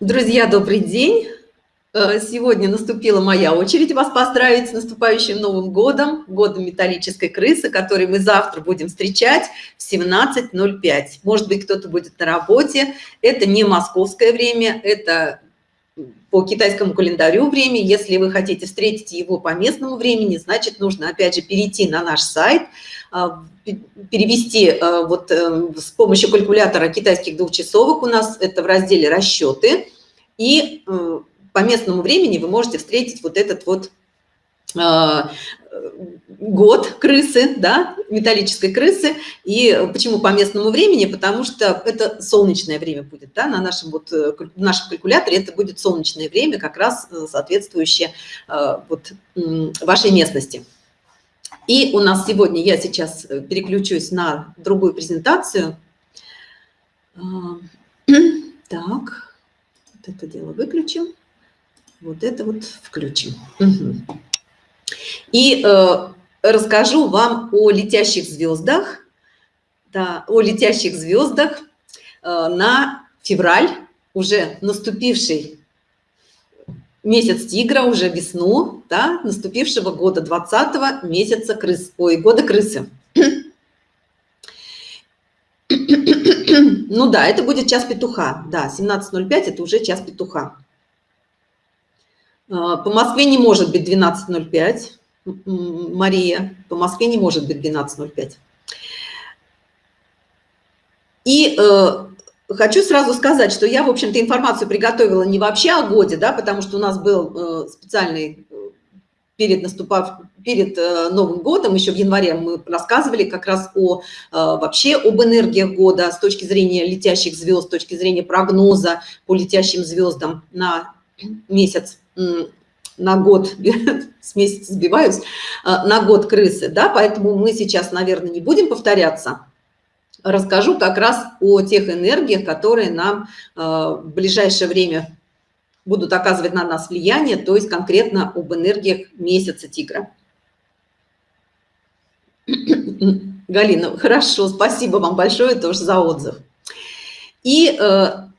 Друзья, добрый день! Э, сегодня наступила моя очередь вас поздравить с наступающим Новым годом, годом металлической крысы, который мы завтра будем встречать в 17.05. Может быть, кто-то будет на работе. Это не московское время, это по китайскому календарю время. Если вы хотите встретить его по местному времени, значит, нужно опять же перейти на наш сайт, а, перевести э, вот э, с помощью калькулятора китайских двухчасовок у нас это в разделе расчеты и э, по местному времени вы можете встретить вот этот вот год крысы, да, металлической крысы. И почему по местному времени? Потому что это солнечное время будет, да, на нашем вот в нашем калькуляторе это будет солнечное время, как раз соответствующее вот вашей местности. И у нас сегодня, я сейчас э, переключусь на другую презентацию. А, так, вот это дело выключим, вот это вот включим. Угу. И э, расскажу вам о летящих звездах, да, о летящих звездах э, на февраль, уже наступивший месяц тигра, уже весну, да, наступившего года 20 месяца крыс, ой, года крысы. Ну да, это будет час петуха, да, 17.05 это уже час петуха. А, по Москве не может быть 12.05, Мария, по Москве не может быть 12.05. И э, Хочу сразу сказать, что я, в общем-то, информацию приготовила не вообще о годе, да, потому что у нас был э, специальный э, перед наступав перед Новым годом, еще в январе мы рассказывали как раз о вообще об энергиях года с точки зрения летящих звезд, с точки зрения прогноза по летящим звездам на месяц, на год, с месяца сбиваюсь, на год крысы, да, поэтому мы сейчас, наверное, не будем повторяться, расскажу как раз о тех энергиях, которые нам э, в ближайшее время будут оказывать на нас влияние, то есть конкретно об энергиях месяца тигра. Галина, хорошо, спасибо вам большое тоже за отзыв. И э,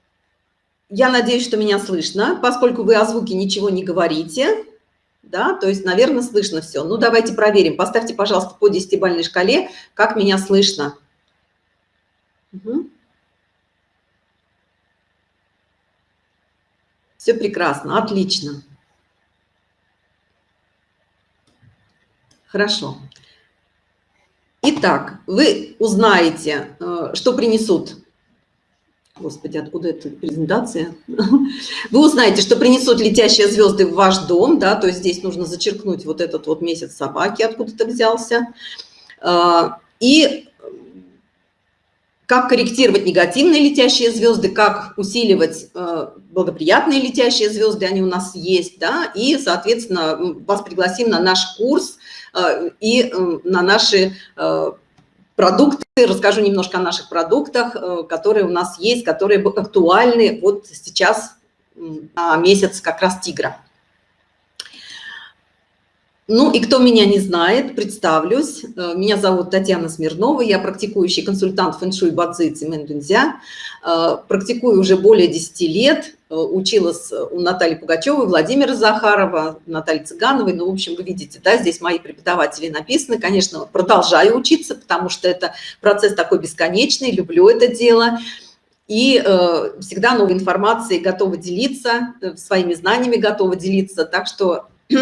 я надеюсь, что меня слышно, поскольку вы о звуке ничего не говорите, да, то есть, наверное, слышно все. Ну, давайте проверим. Поставьте, пожалуйста, по десятибалльной шкале, как меня слышно. Угу. Все прекрасно, отлично. Хорошо. Итак, вы узнаете, э, что принесут. Господи, откуда эта презентация? Вы узнаете, что принесут летящие звезды в ваш дом, да, то есть здесь нужно зачеркнуть вот этот вот месяц собаки, откуда-то взялся. Э, и как корректировать негативные летящие звезды, как усиливать э, благоприятные летящие звезды, они у нас есть, да, и, соответственно, вас пригласим на наш курс э, и на наши э, продукты, расскажу немножко о наших продуктах, э, которые у нас есть, которые актуальны вот сейчас на месяц как раз тигра. Ну и кто меня не знает, представлюсь. Э, меня зовут Татьяна Смирнова, я практикующий консультант фэншуй бадзи цимэндунзя. Э, практикую уже более 10 лет, училась у Натальи Пугачевой, Владимира Захарова, Натальи Цыгановой. Ну, в общем, вы видите, да, здесь мои преподаватели написаны. Конечно, продолжаю учиться, потому что это процесс такой бесконечный, люблю это дело. И э, всегда новой информацией готова делиться, своими знаниями готова делиться. Так что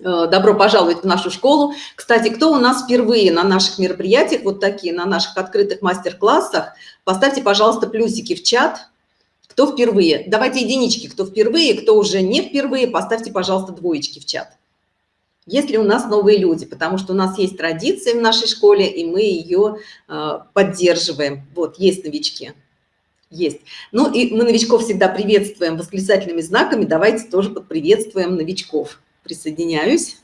Э, добро пожаловать в нашу школу. Кстати, кто у нас впервые на наших мероприятиях, вот такие, на наших открытых мастер-классах, поставьте, пожалуйста, плюсики в чат. Кто впервые? Давайте единички, кто впервые, кто уже не впервые, поставьте, пожалуйста, двоечки в чат. Есть ли у нас новые люди? Потому что у нас есть традиция в нашей школе, и мы ее э, поддерживаем. Вот, есть новички. Есть. Ну и мы новичков всегда приветствуем восклицательными знаками. Давайте тоже подприветствуем новичков присоединяюсь.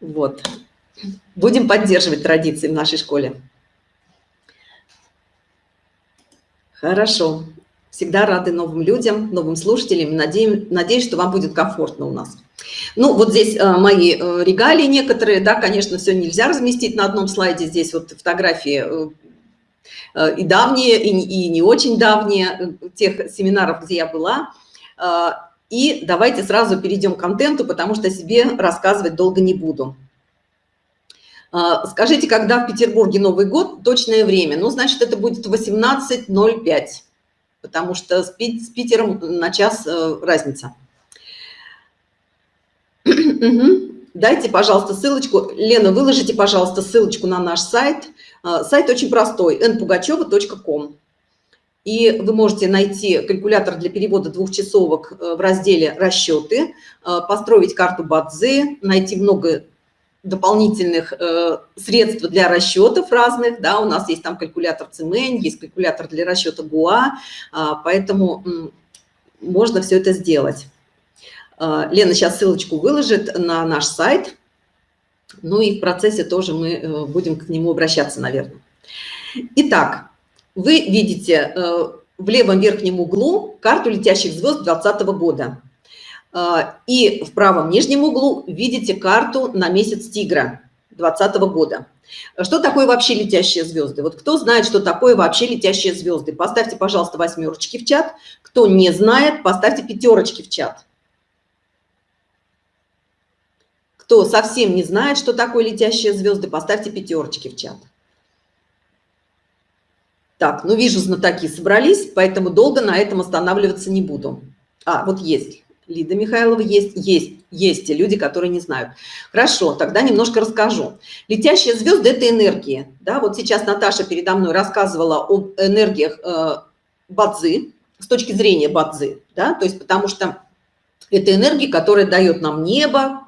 Вот. Будем поддерживать традиции в нашей школе. Хорошо. Всегда рады новым людям, новым слушателям. Надеюсь, надеюсь, что вам будет комфортно у нас. Ну, вот здесь э, мои э, регалии некоторые, да, конечно, все нельзя разместить на одном слайде. Здесь вот фотографии э, и давние, и, не очень давние, тех семинаров, где я была. И давайте сразу перейдем к контенту, потому что себе рассказывать долго не буду. Скажите, когда в Петербурге Новый год, точное время? Ну, значит, это будет 18.05, потому что с Питером на час э, разница. Дайте, пожалуйста, ссылочку. Лена, выложите, пожалуйста, ссылочку на наш сайт. А, сайт очень простой, npugacheva.com. И вы можете найти калькулятор для перевода двухчасовок э, в разделе «Расчеты», э, построить карту Бадзи, найти много дополнительных э, средств для расчетов разных. Да, у нас есть там калькулятор Цимэнь, есть калькулятор для расчета ГУА, а, поэтому можно все это сделать. А, Лена сейчас ссылочку выложит на наш сайт. Ну и в процессе тоже мы э, будем к нему обращаться, наверное. Итак, вы видите э, в левом верхнем углу карту летящих звезд 2020 года. А, и в правом нижнем углу видите карту на месяц тигра 2020 года. Что такое вообще летящие звезды? Вот кто знает, что такое вообще летящие звезды? Поставьте, пожалуйста, восьмерочки в чат. Кто не знает, поставьте пятерочки в чат. Кто совсем не знает, что такое летящие звезды, поставьте пятерочки в чат. Так, ну вижу, знатоки собрались, поэтому долго на этом останавливаться не буду. А, вот есть. Лида Михайлова есть, есть, есть те люди, которые не знают. Хорошо, тогда немножко расскажу. Летящие звезды – это энергии. Да? Вот сейчас Наташа передо мной рассказывала об энергиях э, Бадзи, с точки зрения Бадзи, да? то есть потому что это энергия, которая дает нам небо,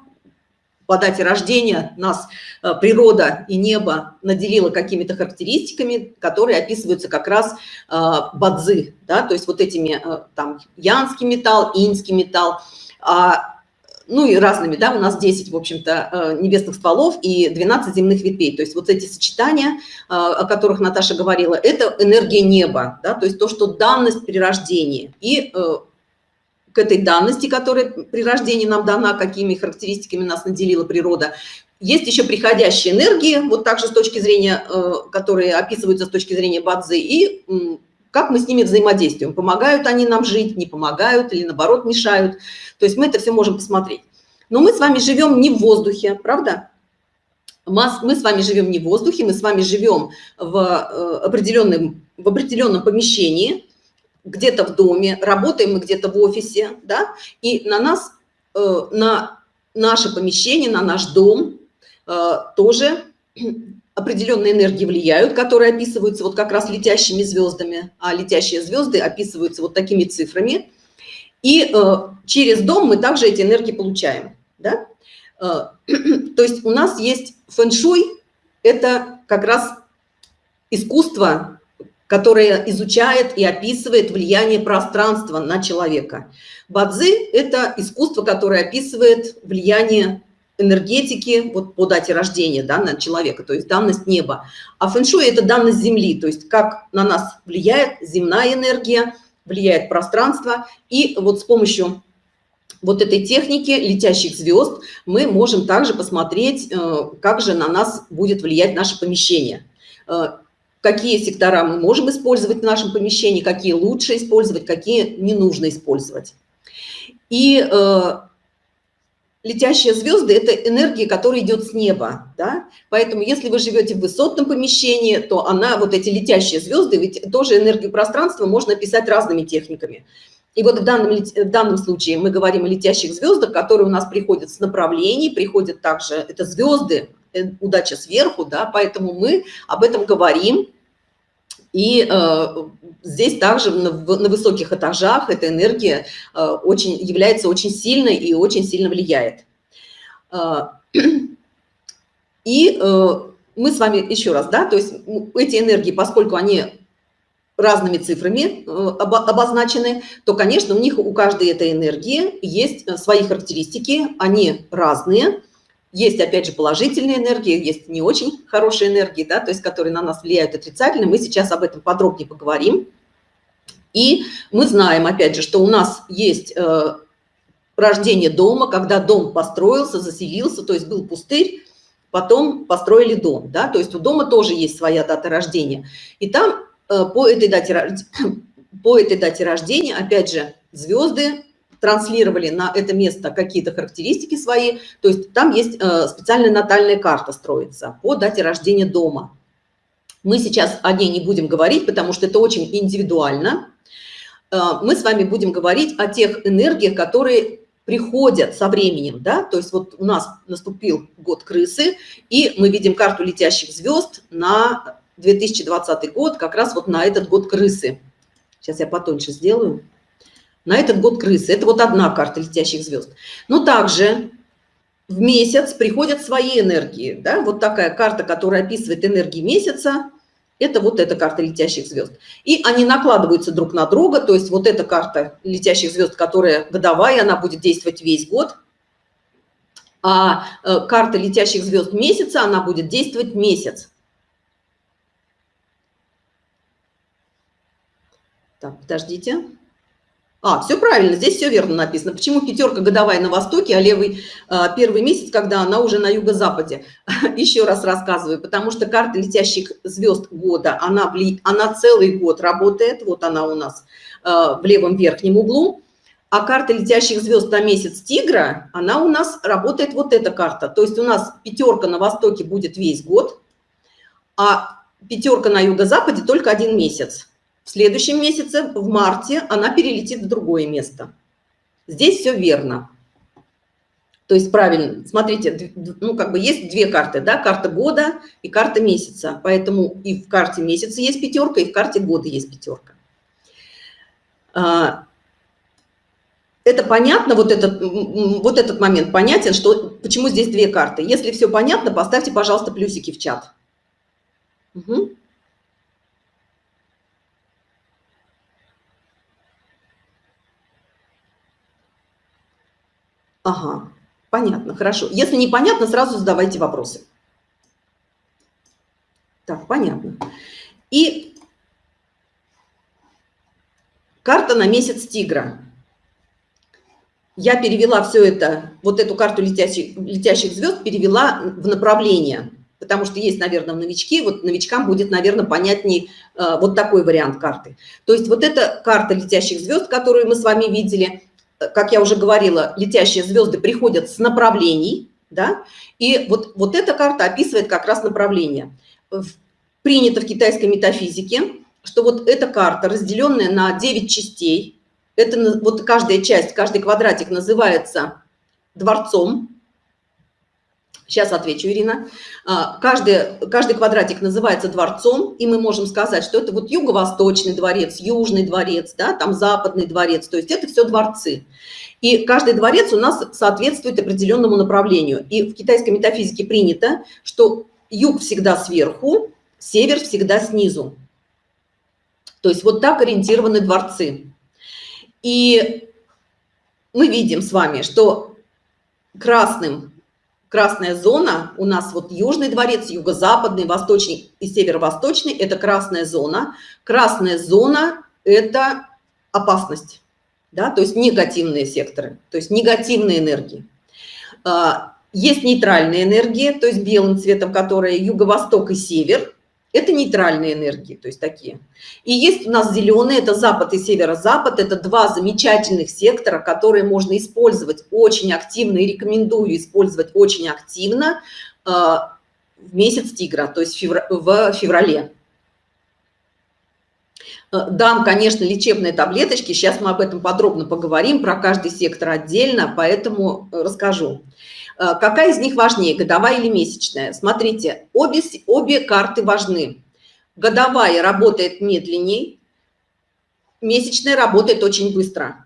по дате рождения нас э, природа и небо наделило какими-то характеристиками, которые описываются как раз э, бадзы, да, то есть вот этими э, там янский металл, инский металл, а, ну и разными, да, у нас 10, в общем-то, небесных стволов и 12 земных ветвей. То есть вот эти сочетания, о которых Наташа говорила, это энергия неба, да, то есть то, что данность при рождении. И к этой данности, которая при рождении нам дана, какими характеристиками нас наделила природа. Есть еще приходящие энергии, вот также с точки зрения, э, которые описываются с точки зрения Бадзи, и как мы с ними взаимодействуем. Помогают они нам жить, не помогают или наоборот мешают. То есть мы это все можем посмотреть. Но мы с вами живем не в воздухе, правда? Мы с вами живем не в воздухе, мы с вами живем в э, определенном, в определенном помещении, где-то в доме, работаем мы где-то в офисе, да, и на нас, э, на наше помещение, на наш дом э, тоже определенные энергии влияют, которые описываются вот как раз летящими звездами, а летящие звезды описываются вот такими цифрами. И э, через дом мы также эти энергии получаем. Да? То есть у нас есть фэн-шуй, это как раз искусство которая изучает и описывает влияние пространства на человека. Бадзи – это искусство, которое описывает влияние энергетики вот по дате рождения да, на человека, то есть данность неба. А фэншуй – это данность Земли, то есть как на нас влияет земная энергия, влияет пространство. И вот с помощью вот этой техники летящих звезд мы можем также посмотреть, э, как же на нас будет влиять наше помещение. Какие сектора мы можем использовать в нашем помещении, какие лучше использовать, какие не нужно использовать. И э, летящие звезды – это энергия, которая идет с неба. Да? Поэтому если вы живете в высотном помещении, то она, вот эти летящие звезды, ведь тоже энергию пространства можно описать разными техниками. И вот в данном, в данном случае мы говорим о летящих звездах, которые у нас приходят с направлений, приходят также, это звезды, э, удача сверху, да, поэтому мы об этом говорим, и э, здесь также на, на высоких этажах эта энергия э, очень, является очень сильной и очень сильно влияет. Э, и э, мы с вами еще раз, да, то есть эти энергии, поскольку они разными цифрами э, обозначены, то, конечно, у них у каждой этой энергии есть э, свои характеристики, они разные, есть, опять же, положительные энергии, есть не очень хорошие энергии, да, то есть которые на нас влияют отрицательно. Мы сейчас об этом подробнее поговорим. И мы знаем, опять же, что у нас есть э, рождение дома, когда дом построился, заселился, то есть был пустырь, потом построили дом, да, то есть у дома тоже есть своя дата рождения. И там э, по этой дате, по этой дате рождения, опять же, звезды транслировали на это место какие-то характеристики свои, то есть там есть э, специальная натальная карта строится по дате рождения дома. Мы сейчас о ней не будем говорить, потому что это очень индивидуально. Э, мы с вами будем говорить о тех энергиях, которые приходят со временем, да, то есть вот у нас наступил год крысы, и мы видим карту летящих звезд на 2020 год, как раз вот на этот год крысы. Сейчас я потоньше сделаю на этот год крысы. Это вот одна карта летящих звезд. Но также в месяц приходят свои энергии. Да? Вот такая карта, которая описывает энергии месяца, это вот эта карта летящих звезд. И они накладываются друг на друга, то есть вот эта карта летящих звезд, которая годовая, она будет действовать весь год. А э, карта летящих звезд месяца, она будет действовать месяц. Так, подождите. А, все правильно, здесь все верно написано. Почему пятерка годовая на востоке, а левый а, первый месяц, когда она уже на юго-западе? Еще раз рассказываю, потому что карта летящих звезд года, она, она целый год работает, вот она у нас а, в левом верхнем углу, а карта летящих звезд на месяц тигра, она у нас работает вот эта карта. То есть у нас пятерка на востоке будет весь год, а пятерка на юго-западе только один месяц. В следующем месяце, в марте, она перелетит в другое место. Здесь все верно. То есть правильно, смотрите, ну как бы есть две карты, да, карта года и карта месяца. Поэтому и в карте месяца есть пятерка, и в карте года есть пятерка. А, это понятно, вот этот, вот этот момент понятен, что почему здесь две карты. Если все понятно, поставьте, пожалуйста, плюсики в чат. Угу. Ага, понятно, хорошо. Если непонятно, сразу задавайте вопросы. Так, понятно. И карта на месяц тигра. Я перевела все это, вот эту карту летящих, летящих звезд, перевела в направление, потому что есть, наверное, новички, вот новичкам будет, наверное, понятней э, вот такой вариант карты. То есть вот эта карта летящих звезд, которую мы с вами видели, как я уже говорила, летящие звезды приходят с направлений, да, и вот, вот эта карта описывает как раз направление. Принято в китайской метафизике, что вот эта карта, разделенная на 9 частей, это вот каждая часть, каждый квадратик называется дворцом, Сейчас отвечу, Ирина. А, каждый, каждый квадратик называется дворцом, и мы можем сказать, что это вот юго-восточный дворец, южный дворец, да, там западный дворец, то есть это все дворцы. И каждый дворец у нас соответствует определенному направлению. И в китайской метафизике принято, что юг всегда сверху, север всегда снизу. То есть вот так ориентированы дворцы. И мы видим с вами, что красным Красная зона, у нас вот Южный дворец, Юго-Западный, Восточный и Северо-Восточный – это красная зона. Красная зона – это опасность, да, то есть негативные секторы, то есть негативные энергии. А, есть нейтральные энергии, то есть белым цветом, которые юго-восток и север, это нейтральные энергии, то есть такие. И есть у нас зеленые, это запад и северо-запад, это два замечательных сектора, которые можно использовать очень активно и рекомендую использовать очень активно э, в месяц тигра, то есть в феврале. Э, дам, конечно, лечебные таблеточки, сейчас мы об этом подробно поговорим, про каждый сектор отдельно, поэтому расскажу. Э, какая из них важнее, годовая или месячная? Смотрите, обе, обе карты важны. Годовая работает медленней, месячная работает очень быстро.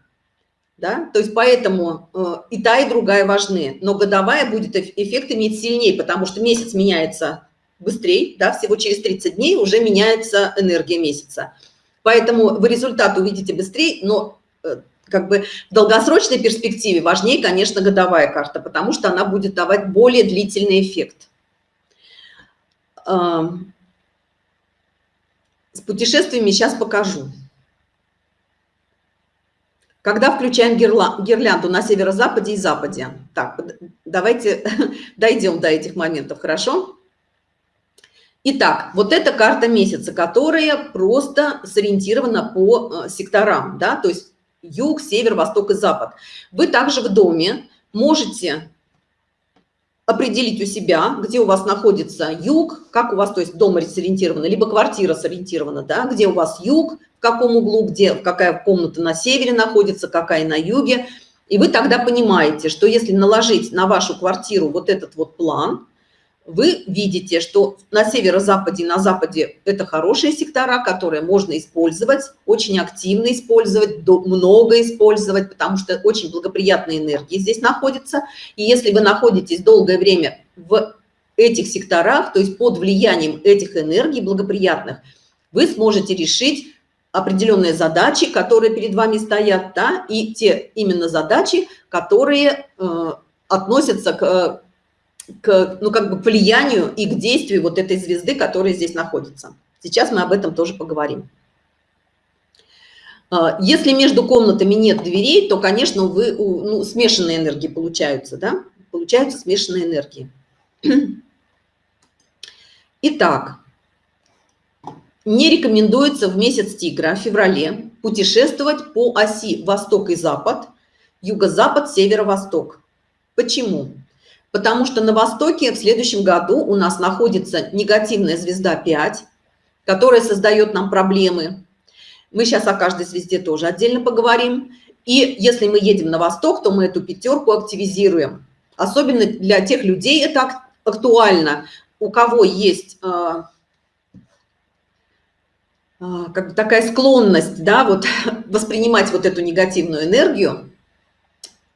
Да? То есть поэтому э, и та, и другая важны. Но годовая будет эффект иметь сильнее, потому что месяц меняется быстрее, да, всего через 30 дней уже меняется энергия месяца. Поэтому вы результат увидите быстрее, но э, как бы в долгосрочной перспективе важнее, конечно, годовая карта, потому что она будет давать более длительный эффект. С путешествиями сейчас покажу. Когда включаем гирлянду на северо-западе и западе? Так, давайте дойдем до этих моментов, хорошо? Итак, вот эта карта месяца, которая просто сориентирована по э, секторам, да, то есть юг, север, восток и запад. Вы также в доме можете определить у себя, где у вас находится юг, как у вас, то есть дом сориентирован, либо квартира сориентирована, да, где у вас юг, в каком углу, где, какая комната на севере находится, какая на юге. И вы тогда понимаете, что если наложить на вашу квартиру вот этот вот план, вы видите, что на северо-западе на западе это хорошие сектора, которые можно использовать, очень активно использовать, много использовать, потому что очень благоприятные энергии здесь находятся. И если вы находитесь долгое время в этих секторах, то есть под влиянием этих энергий благоприятных, вы сможете решить определенные задачи, которые перед вами стоят, да, и те именно задачи, которые э, относятся к к, ну, как бы влиянию и к действию вот этой звезды, которая здесь находится. Сейчас мы об этом тоже поговорим. А, если между комнатами нет дверей, то, конечно, вы, ну, смешанные энергии получаются, да? Получаются смешанные энергии. Итак, не рекомендуется в месяц тигра, в феврале, путешествовать по оси восток и запад, юго-запад, северо-восток. Почему? Потому что на Востоке в следующем году у нас находится негативная звезда 5, которая создает нам проблемы. Мы сейчас о каждой звезде тоже отдельно поговорим. И если мы едем на Восток, то мы эту пятерку активизируем. Особенно для тех людей это актуально, у кого есть э, э, как такая склонность да, вот, воспринимать вот эту негативную энергию,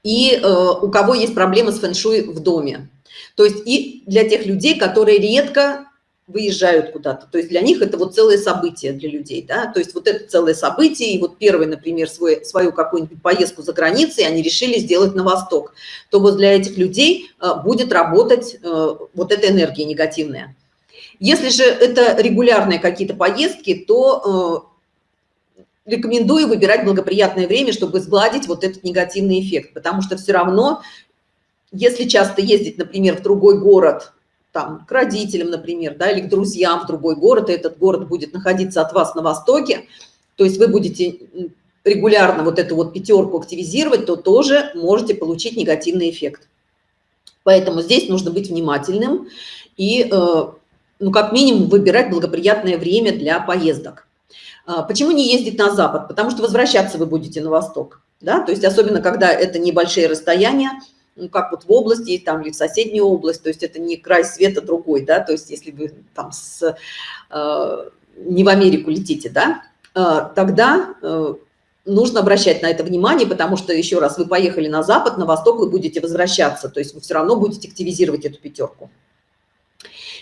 и э, у кого есть проблемы с фэн-шуй в доме. То есть и для тех людей, которые редко выезжают куда-то. То есть для них это вот целое событие для людей, да, то есть вот это целое событие, и вот первый, например, свой, свою какую-нибудь поездку за границей они решили сделать на восток, то вот для этих людей э, будет работать э, вот эта энергия негативная. Если же это регулярные какие-то поездки, то э, рекомендую выбирать благоприятное время, чтобы сгладить вот этот негативный эффект, потому что все равно, если часто ездить, например, в другой город, там, к родителям, например, да, или к друзьям в другой город, и этот город будет находиться от вас на востоке, то есть вы будете регулярно вот эту вот пятерку активизировать, то тоже можете получить негативный эффект. Поэтому здесь нужно быть внимательным и, э, ну, как минимум, выбирать благоприятное время для поездок. А, почему не ездить на запад? Потому что возвращаться вы будете на восток. Да? То есть особенно, когда это небольшие расстояния, ну, как вот в области там, или в соседнюю область, то есть это не край света другой, да, то есть если вы там с, э, не в Америку летите, да, э, тогда э, нужно обращать на это внимание, потому что, еще раз, вы поехали на запад, на восток вы будете возвращаться, то есть вы все равно будете активизировать эту пятерку.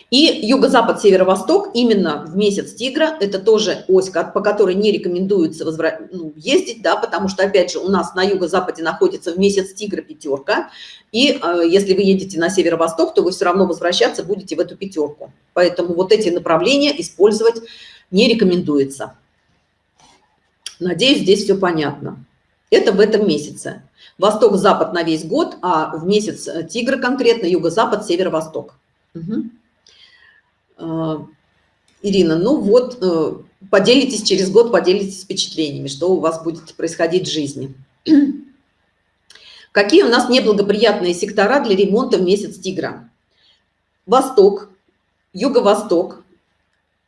И юго-запад, северо-восток, именно в месяц тигра, это тоже ось, по которой не рекомендуется возврат... ну, ездить, да, потому что, опять же, у нас на юго-западе находится в месяц тигра пятерка, и э, если вы едете на северо-восток, то вы все равно возвращаться будете в эту пятерку. Поэтому вот эти направления использовать не рекомендуется. Надеюсь, здесь все понятно. Это в этом месяце. Восток-запад на весь год, а в месяц тигра конкретно юго-запад, северо-восток. Угу. А, Ирина, ну вот, э, поделитесь через год, поделитесь впечатлениями, что у вас будет происходить в жизни. Какие у нас неблагоприятные сектора для ремонта в месяц тигра? Восток, юго-восток,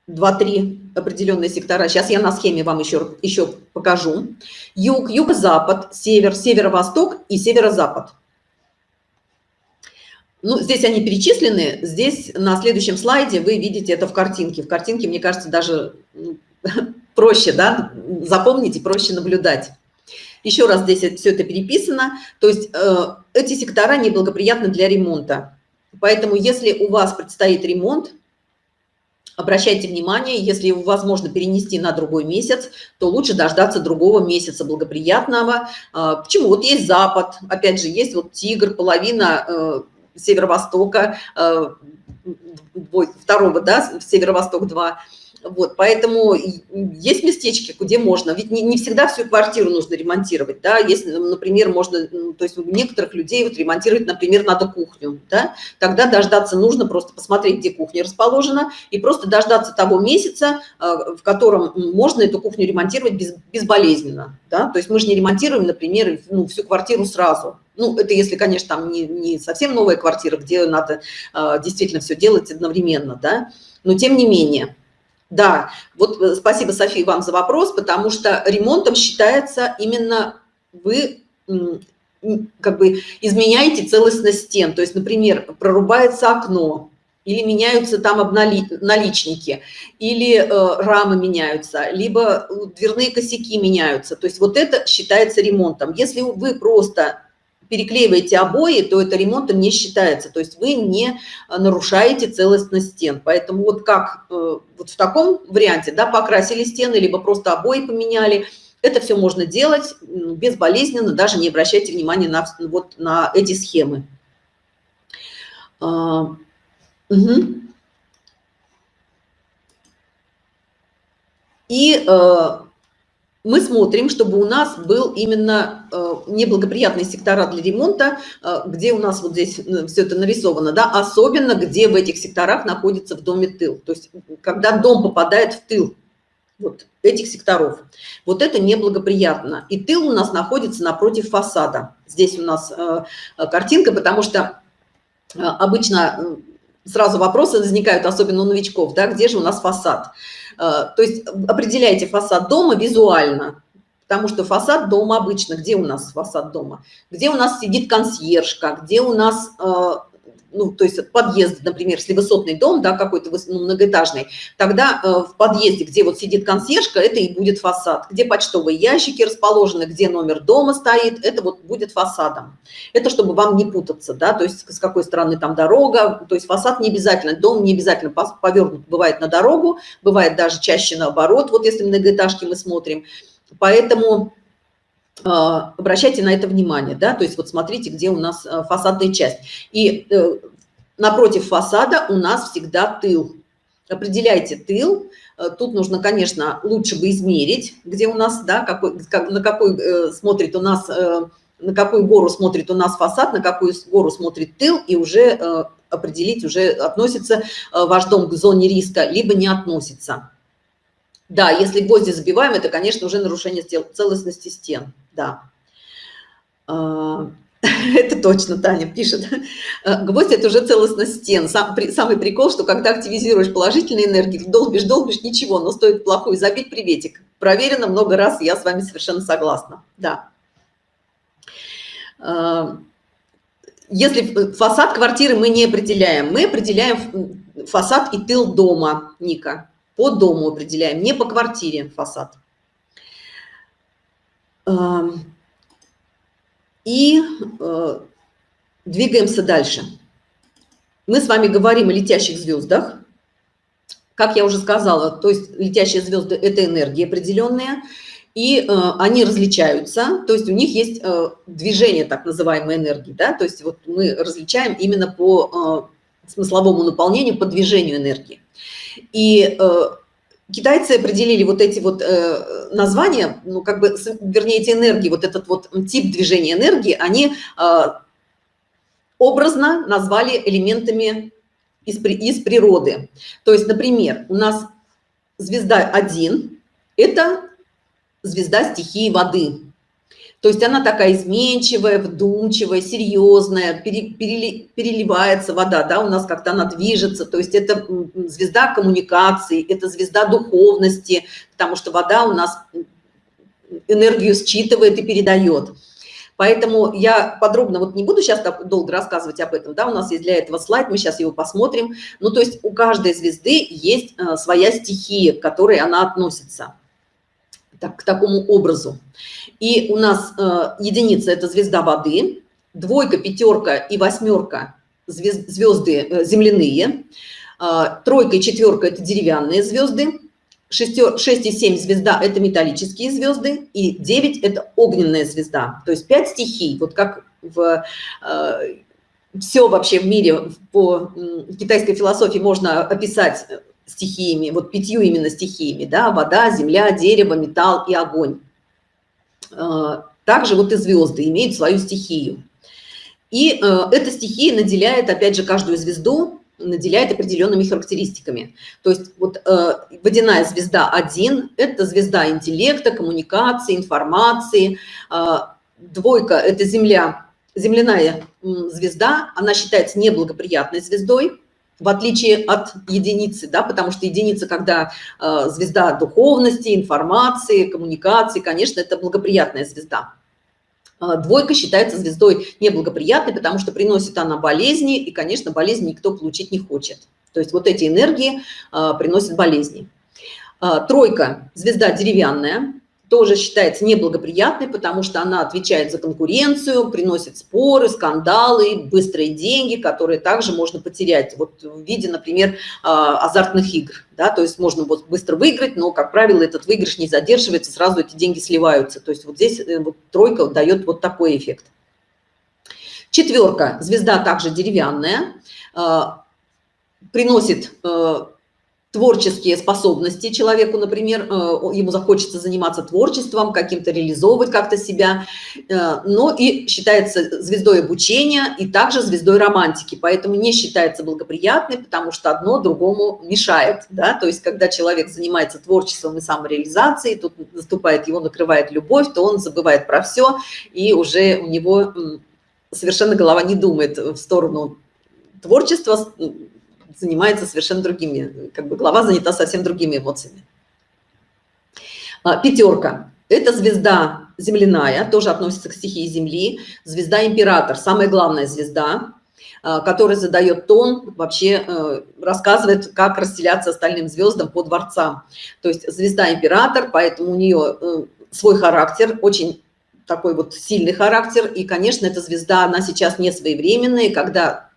2-3 определенные сектора. Сейчас я на схеме вам еще, еще покажу. Юг, юго-запад, север, северо-восток и северо-запад. Ну, здесь они перечислены. Здесь на следующем слайде вы видите это в картинке. В картинке, мне кажется, даже ну, проще, да, запомнить и проще наблюдать. Еще раз здесь все это переписано. То есть э, эти сектора неблагоприятны для ремонта. Поэтому если у вас предстоит ремонт, обращайте внимание, если возможно перенести на другой месяц, то лучше дождаться другого месяца благоприятного. Почему? Вот есть Запад, опять же, есть вот Тигр, половина э, северо-востока, э, второго, да, северо-восток 2, Вот, поэтому есть местечки, где можно. Ведь не, не всегда всю квартиру нужно ремонтировать, да. Если, например, можно, то есть у некоторых людей вот ремонтировать, например, надо кухню, да. Тогда дождаться нужно просто посмотреть, где кухня расположена, и просто дождаться того месяца, э, в котором можно эту кухню ремонтировать без, безболезненно, да. То есть мы же не ремонтируем, например, ну, всю квартиру сразу. Ну, это если, конечно, там не, не совсем новая квартира, где надо э, действительно все делать одновременно, да. Но тем не менее, да, вот э, спасибо, София, вам за вопрос, потому что ремонтом считается именно вы как бы изменяете целостность стен. То есть, например, прорубается окно, или меняются там обнали, наличники, или э, рамы меняются, либо дверные косяки меняются. То есть вот это считается ремонтом. Если вы просто переклеиваете обои, то это ремонтом не считается. То есть вы не э, нарушаете целостность стен. Поэтому вот как э, вот в таком варианте, да, покрасили стены, либо просто обои поменяли, это все можно делать безболезненно, даже не обращайте внимания на, вот, на эти схемы. Угу. И э, мы смотрим, чтобы у нас был именно э, неблагоприятные сектора для ремонта, э, где у нас вот здесь э, все это нарисовано, да, особенно где в этих секторах находится в доме тыл. То есть когда дом попадает в тыл вот этих секторов, вот это неблагоприятно. И тыл у нас находится напротив фасада. Здесь у нас картинка, потому что обычно сразу вопросы возникают, особенно у новичков, да, где же у нас фасад. Э, то есть определяйте фасад дома визуально, потому что фасад дома обычно, где у нас фасад дома? Где у нас сидит консьержка, где у нас э, ну, то есть подъезд, например, если высотный дом, да, какой-то ну, многоэтажный, тогда э, в подъезде, где вот сидит консьержка, это и будет фасад. Где почтовые ящики расположены, где номер дома стоит, это вот будет фасадом. Это чтобы вам не путаться, да, то есть с какой стороны там дорога, то есть фасад не обязательно, дом не обязательно повернут, бывает на дорогу, бывает даже чаще наоборот, вот если многоэтажки мы смотрим. Поэтому обращайте на это внимание, да, то есть вот смотрите, где у нас а, фасадная часть. И э, напротив фасада у нас всегда тыл. Определяйте тыл. Э, тут нужно, конечно, лучше бы измерить, где у нас, да, какой, как, на какой э, смотрит у нас, на какую гору смотрит у нас фасад, на какую гору смотрит тыл, и уже определить, уже относится ваш дом к зоне риска, либо не относится. Да, если гвозди забиваем, это, конечно, уже нарушение целостности стен. Да. А, это точно Таня пишет. А, гвоздь – это уже целостность стен. Сам, при, самый прикол, что когда активизируешь положительные энергии, долбишь, долбишь, ничего, но стоит плохую забить – приветик. Проверено много раз, я с вами совершенно согласна. Да. А, если фасад квартиры мы не определяем, мы определяем фасад и тыл дома, Ника по дому определяем, не по квартире фасад. И э, двигаемся дальше. Мы с вами говорим о летящих звездах. Как я уже сказала, то есть летящие звезды – это энергии определенные, и э, они различаются, то есть у них есть э, движение так называемой энергии, да, то есть вот мы различаем именно по смысловому наполнению, по движению энергии. И китайцы определили вот эти вот э, названия, ну, как бы, вернее, эти энергии, вот этот вот тип движения энергии, они э, образно назвали элементами из, из природы. То есть, например, у нас звезда 1 – это звезда стихии воды. То есть она такая изменчивая, вдумчивая, серьезная, переливается вода, да, у нас как-то она движется. То есть это звезда коммуникации, это звезда духовности, потому что вода у нас энергию считывает и передает. Поэтому я подробно вот не буду сейчас долго рассказывать об этом, да, у нас есть для этого слайд, мы сейчас его посмотрим. Ну, то есть у каждой звезды есть э, своя стихия, к которой она относится так, к такому образу. И у нас э, единица – это звезда воды, двойка, пятерка и восьмерка – звезд, звезды э, земляные, э, тройка и четверка – это деревянные звезды, шестер, 6 и 7 звезда – это металлические звезды, и 9 – это огненная звезда. То есть 5 стихий, вот как в… Э, все вообще в мире по китайской философии можно описать стихиями, вот пятью именно стихиями, да, вода, земля, дерево, металл и огонь. Э, также вот и звезды имеют свою стихию. И э, эта стихия наделяет, опять же, каждую звезду наделяет определенными характеристиками. То есть вот э, водяная звезда 1 – это звезда интеллекта, коммуникации, информации. Э, двойка – это земля, земляная звезда, она считается неблагоприятной звездой, в отличие от единицы, да, потому что единица, когда э, звезда духовности, информации, коммуникации, конечно, это благоприятная звезда. Э, двойка считается звездой неблагоприятной, потому что приносит она болезни, и, конечно, болезни никто получить не хочет. То есть вот эти энергии э, приносят болезни. Э, тройка – звезда деревянная, тоже считается неблагоприятной, потому что она отвечает за конкуренцию, приносит споры, скандалы, быстрые деньги, которые также можно потерять вот в виде, например, а, азартных игр. Да? То есть можно вот быстро выиграть, но, как правило, этот выигрыш не задерживается, сразу эти деньги сливаются. То есть вот здесь э, вот тройка дает вот такой эффект. Четверка. Звезда также деревянная, а, приносит э, творческие способности человеку, например, э, ему захочется заниматься творчеством, каким-то реализовывать как-то себя, э, но и считается звездой обучения и также звездой романтики, поэтому не считается благоприятной, потому что одно другому мешает, да, то есть когда человек занимается творчеством и самореализацией, тут наступает, его накрывает любовь, то он забывает про все, и уже у него совершенно голова не думает в сторону творчества, занимается совершенно другими, как бы глава занята совсем другими эмоциями. А, пятерка. Это звезда земляная, тоже относится к стихии Земли. Звезда император, самая главная звезда, а, которая задает тон, вообще э, рассказывает, как расселяться остальным звездам по дворцам. То есть звезда император, поэтому у нее э, свой характер, очень такой вот сильный характер. И, конечно, эта звезда, она сейчас не своевременная, когда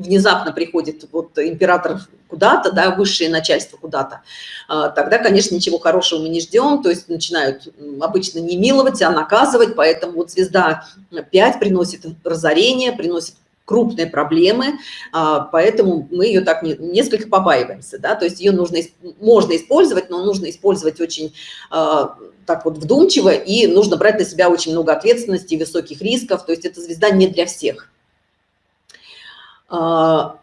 внезапно приходит вот император куда-то, да, высшее начальство куда-то, а, тогда, конечно, ничего хорошего мы не ждем, то есть начинают обычно не миловать, а наказывать, поэтому вот звезда 5 приносит разорение, приносит крупные проблемы, а, поэтому мы ее так несколько побаиваемся, да, то есть ее нужно, можно использовать, но нужно использовать очень а, так вот вдумчиво, и нужно брать на себя очень много ответственности высоких рисков, то есть эта звезда не для всех. А,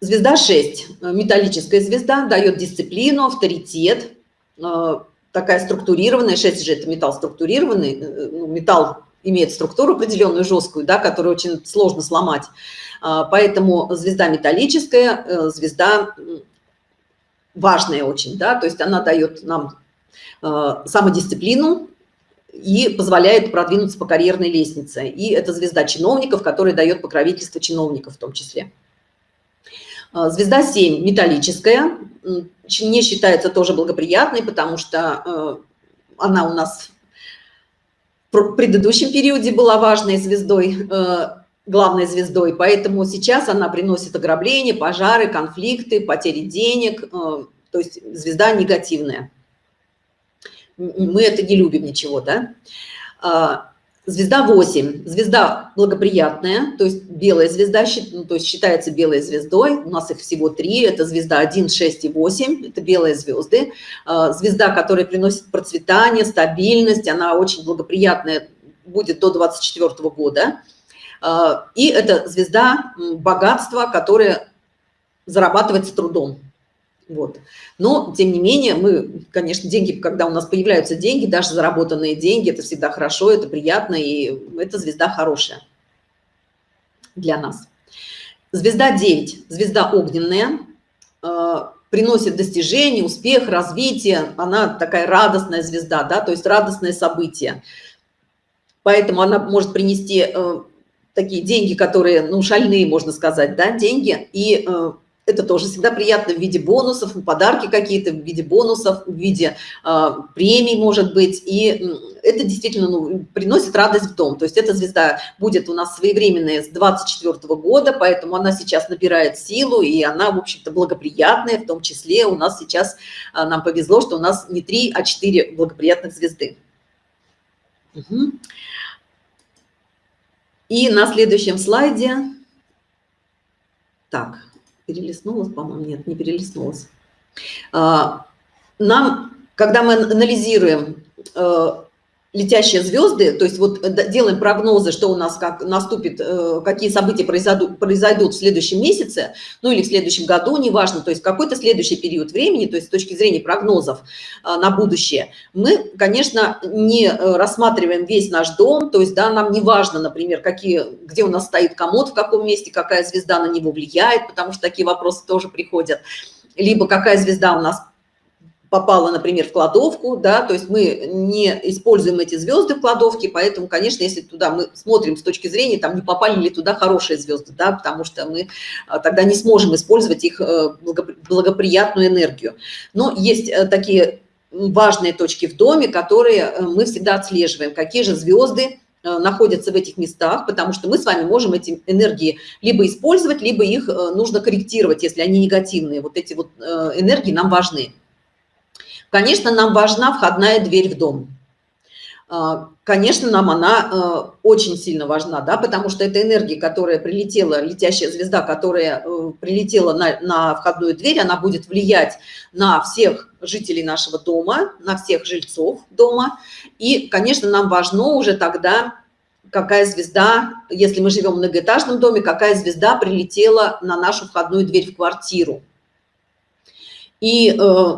звезда 6, металлическая звезда, дает дисциплину, авторитет, а, такая структурированная, 6 же это металл структурированный, э, ну, металл имеет структуру определенную, жесткую, да, которую очень сложно сломать. А, поэтому звезда металлическая, э, звезда важная очень, да, то есть она дает нам самодисциплину, и позволяет продвинуться по карьерной лестнице. И это звезда чиновников, которая дает покровительство чиновников в том числе. А, звезда 7 металлическая, не считается тоже благоприятной, потому что э, она у нас в предыдущем периоде была важной звездой, э, главной звездой, поэтому сейчас она приносит ограбления, пожары, конфликты, потери денег, то есть звезда негативная мы это не любим ничего, да. А, звезда 8. Звезда благоприятная, то есть белая звезда, ну, то есть считается белой звездой. У нас их всего три. Это звезда 1, 6 и 8. Это белые звезды. А, звезда, которая приносит процветание, стабильность. Она очень благоприятная, будет до 24 года. А, и это звезда богатства, которое зарабатывается трудом. Вот. Но, тем не менее, мы, конечно, деньги, когда у нас появляются деньги, даже заработанные деньги, это всегда хорошо, это приятно, и эта звезда хорошая для нас. Звезда 9, звезда огненная, э, приносит достижения, успех, развитие, она такая радостная звезда, да, то есть радостное событие. Поэтому она может принести э, такие деньги, которые, ну, шальные, можно сказать, да, деньги, и э, это тоже всегда приятно в виде бонусов, подарки какие-то в виде бонусов, в виде э, премий, может быть. И это действительно ну, приносит радость в дом. То есть эта звезда будет у нас своевременная с 24 года, поэтому она сейчас набирает силу, и она, в общем-то, благоприятная. В том числе у нас сейчас, э, нам повезло, что у нас не 3, а 4 благоприятных звезды. Угу. И на следующем слайде... Так, перелистнулась, по-моему, нет, не перелистнулась. Нам, когда мы анализируем летящие звезды, то есть вот э, делаем прогнозы, что у нас как наступит, э, какие события произойдут, произойдут в следующем месяце, ну или в следующем году, неважно, то есть какой-то следующий период времени, то есть с точки зрения прогнозов э, на будущее, мы, конечно, не рассматриваем весь наш дом, то есть, да, нам не важно, например, какие, где у нас стоит комод, в каком месте, какая звезда на него влияет, потому что такие вопросы тоже приходят, либо какая звезда у нас попала, например, в кладовку, да, то есть мы не используем эти звезды в кладовке, поэтому, конечно, если туда мы смотрим с точки зрения, там не попали ли туда хорошие звезды, да, потому что мы а, тогда не сможем использовать их э, благоприятную энергию. Но есть э, такие важные точки в доме, которые э, мы всегда отслеживаем, какие же звезды находятся в этих местах, потому что мы с вами можем эти энергии либо использовать, либо их нужно корректировать, если они негативные. Вот эти вот энергии нам важны. Конечно, нам важна входная дверь в дом. А, конечно, нам она э, очень сильно важна, да, потому что это энергия, которая прилетела, летящая звезда, которая э, прилетела на, на входную дверь, она будет влиять на всех жителей нашего дома, на всех жильцов дома. И, конечно, нам важно уже тогда, какая звезда, если мы живем в многоэтажном доме, какая звезда прилетела на нашу входную дверь в квартиру. И э,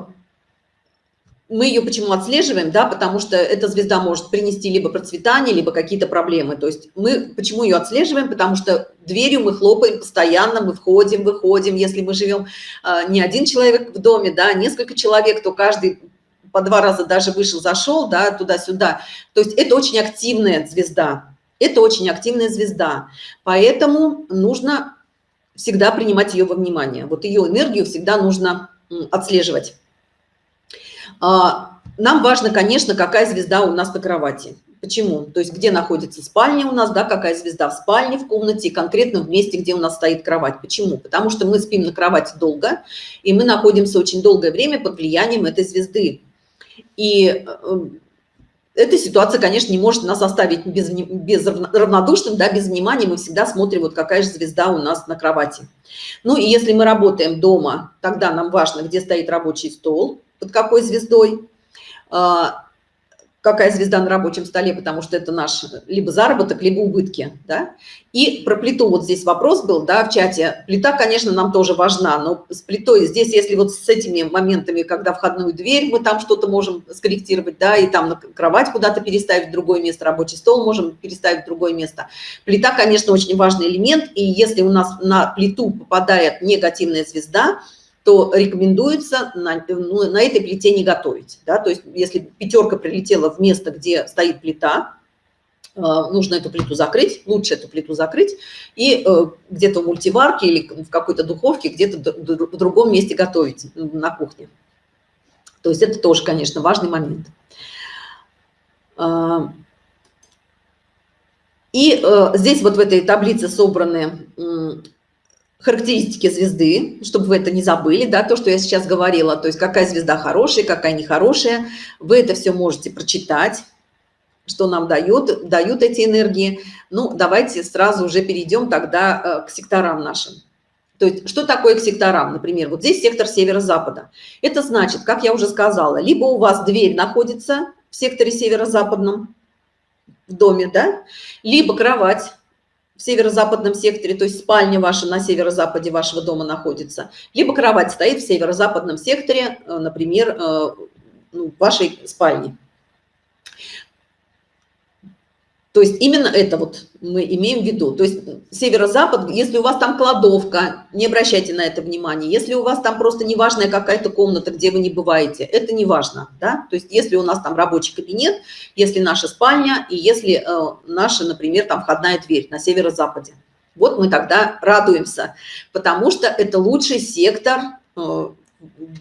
мы ее почему отслеживаем, да, потому что эта звезда может принести либо процветание, либо какие-то проблемы. То есть мы почему ее отслеживаем, потому что дверью мы хлопаем постоянно, мы входим, выходим. Если мы живем э, не один человек в доме, да, несколько человек, то каждый по два раза даже вышел, зашел, да, туда-сюда. То есть это очень активная звезда. Это очень активная звезда. Поэтому нужно всегда принимать ее во внимание. Вот ее энергию всегда нужно отслеживать. А, нам важно, конечно, какая звезда у нас на кровати. Почему? То есть где находится спальня у нас, да, какая звезда в спальне, в комнате, конкретно в месте, где у нас стоит кровать. Почему? Потому что мы спим на кровати долго, и мы находимся очень долгое время под влиянием этой звезды. И э, эта ситуация, конечно, не может нас оставить без, без равнодушным, да, без внимания. Мы всегда смотрим, вот какая же звезда у нас на кровати. Ну и если мы работаем дома, тогда нам важно, где стоит рабочий стол, под какой звездой, а, какая звезда на рабочем столе, потому что это наш либо заработок, либо убытки, да. И про плиту вот здесь вопрос был, да, в чате. Плита, конечно, нам тоже важна, но с плитой здесь, если вот с этими моментами, когда входную дверь, мы там что-то можем скорректировать, да, и там кровать куда-то переставить в другое место, рабочий стол можем переставить в другое место. Плита, конечно, очень важный элемент, и если у нас на плиту попадает негативная звезда, то рекомендуется на, ну, на этой плите не готовить. Да? То есть если пятерка прилетела в место, где стоит плита, э, нужно эту плиту закрыть, лучше эту плиту закрыть, и э, где-то в мультиварке или в какой-то духовке, где-то в другом месте готовить на кухне. То есть это тоже, конечно, важный момент. А, и э, здесь вот в этой таблице собраны характеристики звезды, чтобы вы это не забыли, да, то, что я сейчас говорила, то есть какая звезда хорошая, какая нехорошая, вы это все можете прочитать, что нам дают, дают эти энергии. Ну, давайте сразу уже перейдем тогда э, к секторам нашим. То есть, что такое к секторам? Например, вот здесь сектор северо-запада. Это значит, как я уже сказала, либо у вас дверь находится в секторе северо-западном, в доме, да, либо кровать в северо-западном секторе, то есть спальня ваша на северо-западе вашего дома находится, либо кровать стоит в северо-западном секторе, э, например, э, ну, вашей спальни. То есть именно это вот мы имеем в виду. То есть северо-запад, если у вас там кладовка, не обращайте на это внимания. Если у вас там просто неважная какая-то комната, где вы не бываете, это не важно. Да? То есть если у нас там рабочий кабинет, если наша спальня и если э, наша, например, там входная дверь на северо-западе. Вот мы тогда радуемся, потому что это лучший сектор, э,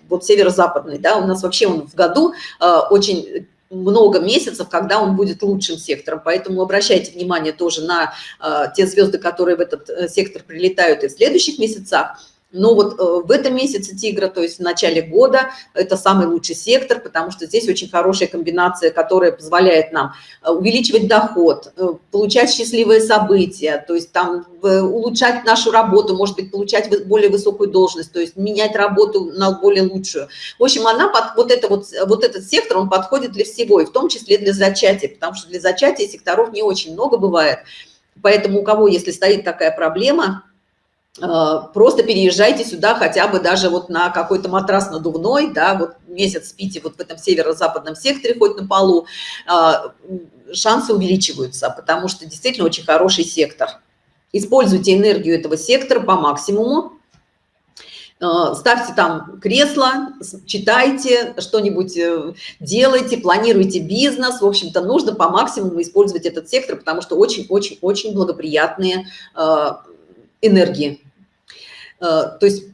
вот северо-западный. Да? У нас вообще он в году э, очень много месяцев, когда он будет лучшим сектором. Поэтому обращайте внимание тоже на э, те звезды, которые в этот э, сектор прилетают и в следующих месяцах. Но вот э, в этом месяце тигра, то есть в начале года, это самый лучший сектор, потому что здесь очень хорошая комбинация, которая позволяет нам э, увеличивать доход, э, получать счастливые события, то есть там улучшать нашу работу, может быть, получать более высокую должность, то есть менять работу на более лучшую. В общем, она под, вот, это вот, вот этот сектор, он подходит для всего, и в том числе для зачатия, потому что для зачатия секторов не очень много бывает. Поэтому у кого, если стоит такая проблема, просто переезжайте сюда хотя бы даже вот на какой-то матрас надувной, да, вот месяц спите вот в этом северо-западном секторе, хоть на полу, э, шансы увеличиваются, потому что действительно очень хороший сектор. Используйте энергию этого сектора по максимуму, э, ставьте там кресло, читайте, что-нибудь делайте, планируйте бизнес. В общем-то, нужно по максимуму использовать этот сектор, потому что очень-очень-очень благоприятные энергии. Э, то есть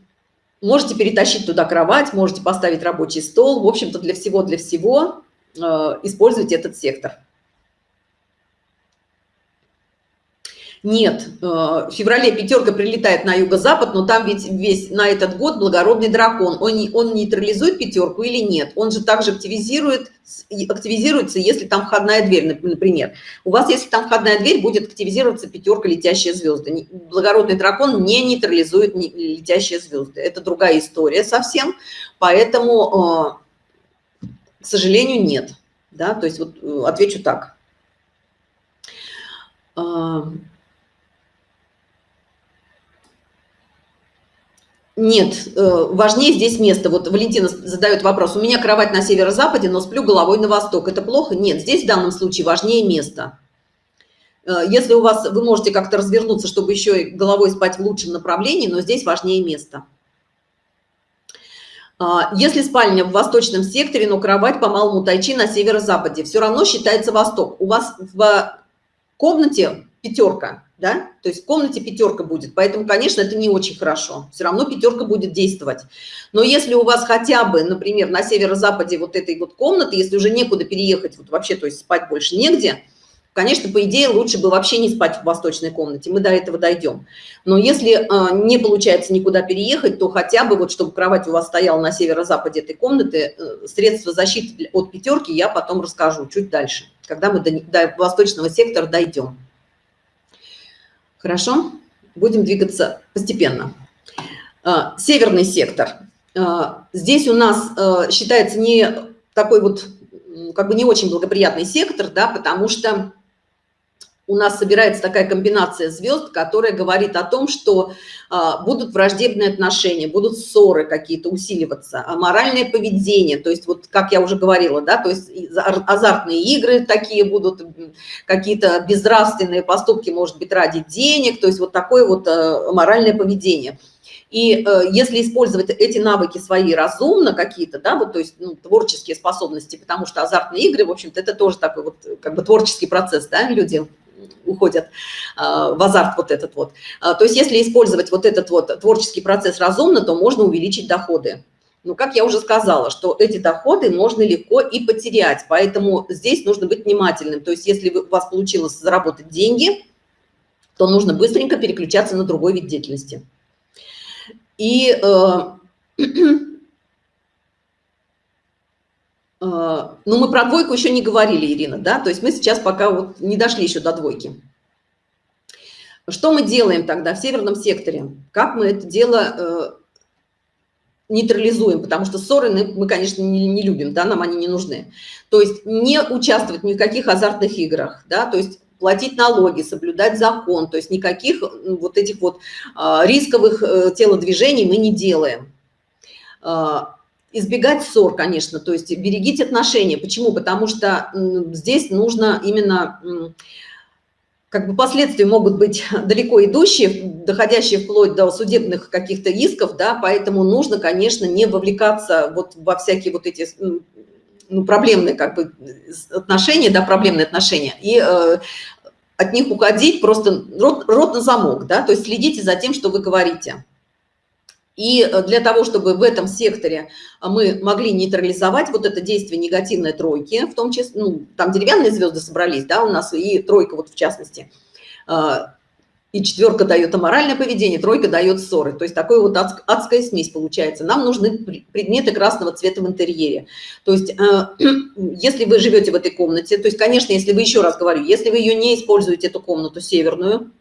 можете перетащить туда кровать, можете поставить рабочий стол. В общем-то, для всего, для всего э, используйте этот сектор. Нет, э, в феврале пятерка прилетает на юго-запад, но там ведь весь на этот год благородный дракон. Он, он нейтрализует пятерку или нет? Он же также активизирует, активизируется, если там входная дверь, например. У вас, если там входная дверь, будет активизироваться пятерка летящие звезды. Благородный дракон не нейтрализует летящие звезды. Это другая история совсем, поэтому, э, к сожалению, нет. Да? То есть вот э, отвечу так. Нет, э, важнее здесь место. Вот Валентина задает вопрос. У меня кровать на северо-западе, но сплю головой на восток. Это плохо? Нет, здесь в данном случае важнее место. Э, если у вас, вы можете как-то развернуться, чтобы еще и головой спать в лучшем направлении, но здесь важнее место. А, если спальня в восточном секторе, но кровать по малому тайчи на северо-западе, все равно считается восток. У вас в комнате пятерка, да, то есть в комнате пятерка будет, поэтому, конечно, это не очень хорошо, все равно пятерка будет действовать. Но если у вас хотя бы, например, на северо-западе вот этой вот комнаты, если уже некуда переехать, вот вообще, то есть спать больше негде, конечно, по идее, лучше бы вообще не спать в восточной комнате, мы до этого дойдем. Но если э, не получается никуда переехать, то хотя бы вот, чтобы кровать у вас стояла на северо-западе этой комнаты, э, средства защиты от пятерки я потом расскажу чуть дальше, когда мы до, до восточного сектора дойдем. Хорошо? Будем двигаться постепенно. А, северный сектор. А, здесь у нас а, считается не такой вот, как бы не очень благоприятный сектор, да, потому что у нас собирается такая комбинация звезд, которая говорит о том, что а, будут враждебные отношения, будут ссоры какие-то усиливаться, а моральное поведение, то есть вот как я уже говорила, да, то есть азартные игры такие будут, какие-то безнравственные поступки, может быть, ради денег, то есть вот такое вот а, моральное поведение. И э, если использовать эти навыки свои разумно какие-то, да, вот, то есть ну, творческие способности, потому что азартные игры, в общем-то, это тоже такой вот как бы творческий процесс, да, люди уходят а, в азарт вот этот вот. А, то есть если использовать вот этот вот творческий процесс разумно, то можно увеличить доходы. Но, как я уже сказала, что эти доходы можно легко и потерять, поэтому здесь нужно быть внимательным. То есть если у вас получилось заработать деньги, то нужно быстренько переключаться на другой вид деятельности. И э, А, ну, мы про двойку еще не говорили, Ирина, да, то есть мы сейчас пока вот не дошли еще до двойки. Что мы делаем тогда в северном секторе? Как мы это дело э, нейтрализуем? Потому что ссоры мы, конечно, не, не любим, да, нам они не нужны. То есть не участвовать ни в каких азартных играх, да, то есть платить налоги, соблюдать закон, то есть никаких вот этих вот а, рисковых э, телодвижений мы не делаем. Избегать ссор, конечно, то есть берегите отношения. Почему? Потому что здесь нужно именно, как бы последствия могут быть далеко идущие, доходящие вплоть до судебных каких-то исков, да, поэтому нужно, конечно, не вовлекаться вот во всякие вот эти ну, проблемные как бы отношения, да, проблемные отношения, и э, от них уходить просто рот, рот на замок, да, то есть следите за тем, что вы говорите. И э, для того, чтобы в этом секторе а, мы могли нейтрализовать вот это действие негативной тройки, в том числе, ну, там деревянные звезды собрались, да, у нас и тройка вот в частности, а, и четверка дает аморальное поведение, тройка дает ссоры. То есть такой вот адская смесь получается. Нам нужны предметы красного цвета в интерьере. То есть э, если вы живете в этой комнате, то есть, конечно, если вы, еще раз говорю, если вы ее не используете, эту комнату северную,